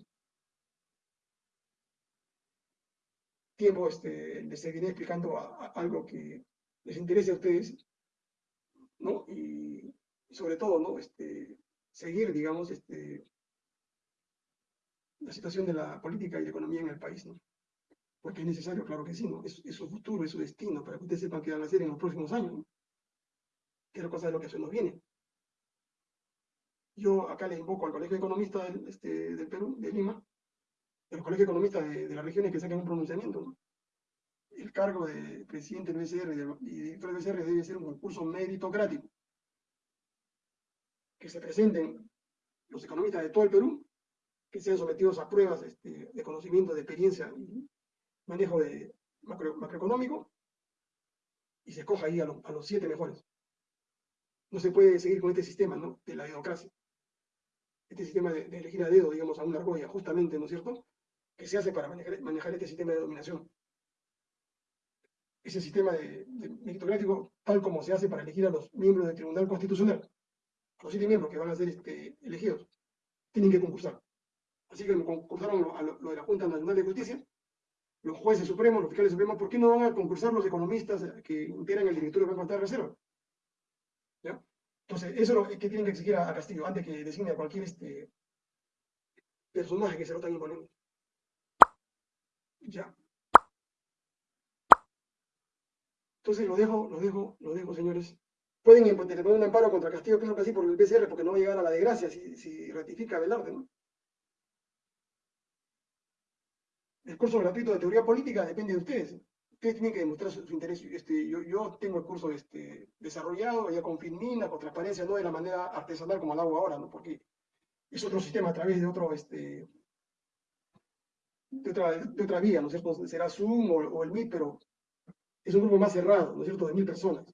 tiempo este, les seguiré explicando algo que les interese a ustedes, ¿no? Y, sobre todo, ¿no? Este, seguir, digamos, este, la situación de la política y la economía en el país, ¿no? Porque es necesario, claro que sí, ¿no? Es, es su futuro, es su destino, para que ustedes sepan qué van a hacer en los próximos años, ¿no? Que es la cosa de lo que se nos viene. Yo acá le invoco al Colegio de Economistas del, este, del Perú, de Lima, a los colegios economistas de, de las regiones que saquen un pronunciamiento, ¿no? El cargo de presidente del BCR y director del BCR debe ser un concurso meritocrático. Que se presenten los economistas de todo el Perú, que sean sometidos a pruebas este, de conocimiento, de experiencia y manejo de macro, macroeconómico, y se escoja ahí a, lo, los siete mejores. No se puede seguir con este sistema ¿no? de la democracia este sistema de, elegir a dedo, digamos, a una argolla, justamente, ¿no es cierto?, que se hace para manejar este sistema de dominación. Ese sistema de, meritocrático, tal como se hace para elegir a los miembros del Tribunal Constitucional, los siete miembros que van a ser este, elegidos, tienen que concursar. Así que concursaron lo, lo, de la Junta Nacional de Justicia, los jueces supremos, los fiscales supremos, ¿por qué no van a concursar los economistas que integran el directorio del Banco de Reserva? ¿Ya? Entonces, eso es lo que tienen que exigir a, a Castillo antes que designe a cualquier este, personaje que se lo tan imponente. Ya. Entonces lo dejo, lo dejo, lo dejo, señores. Pueden poner un amparo contra Castillo, creo que por el PCR, porque no va a llegar a la desgracia si, si ratifica Velarde, ¿no? El curso gratuito de teoría política depende de ustedes ustedes tienen que demostrar su, interés. Este, yo, tengo el curso este, desarrollado ya con Finmina, con transparencia, no de la manera artesanal como lo hago ahora, ¿no? porque es otro sistema a través de otro, este, de otra, de otra vía, ¿no es cierto? Será Zoom o, o el Meet, pero es un grupo más cerrado, ¿no es cierto?, de mil personas.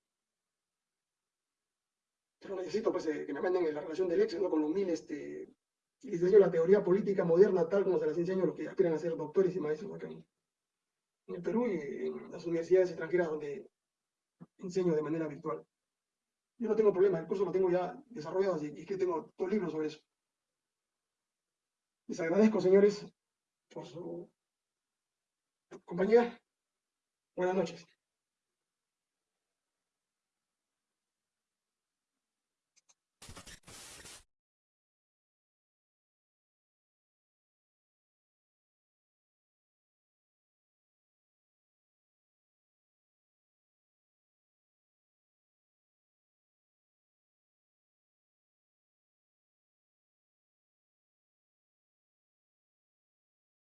Pero necesito pues, eh, que me manden en la relación del ex, ¿no? Con los mil, este, y les enseño la teoría política moderna tal como se las enseño los que aspiran a ser doctores y maestros acá en, el Perú y en las universidades extranjeras donde enseño de manera virtual. Yo no tengo problema, el curso lo tengo ya desarrollado y es que tengo dos libros sobre eso. Les agradezco, señores, por su compañía. Buenas noches.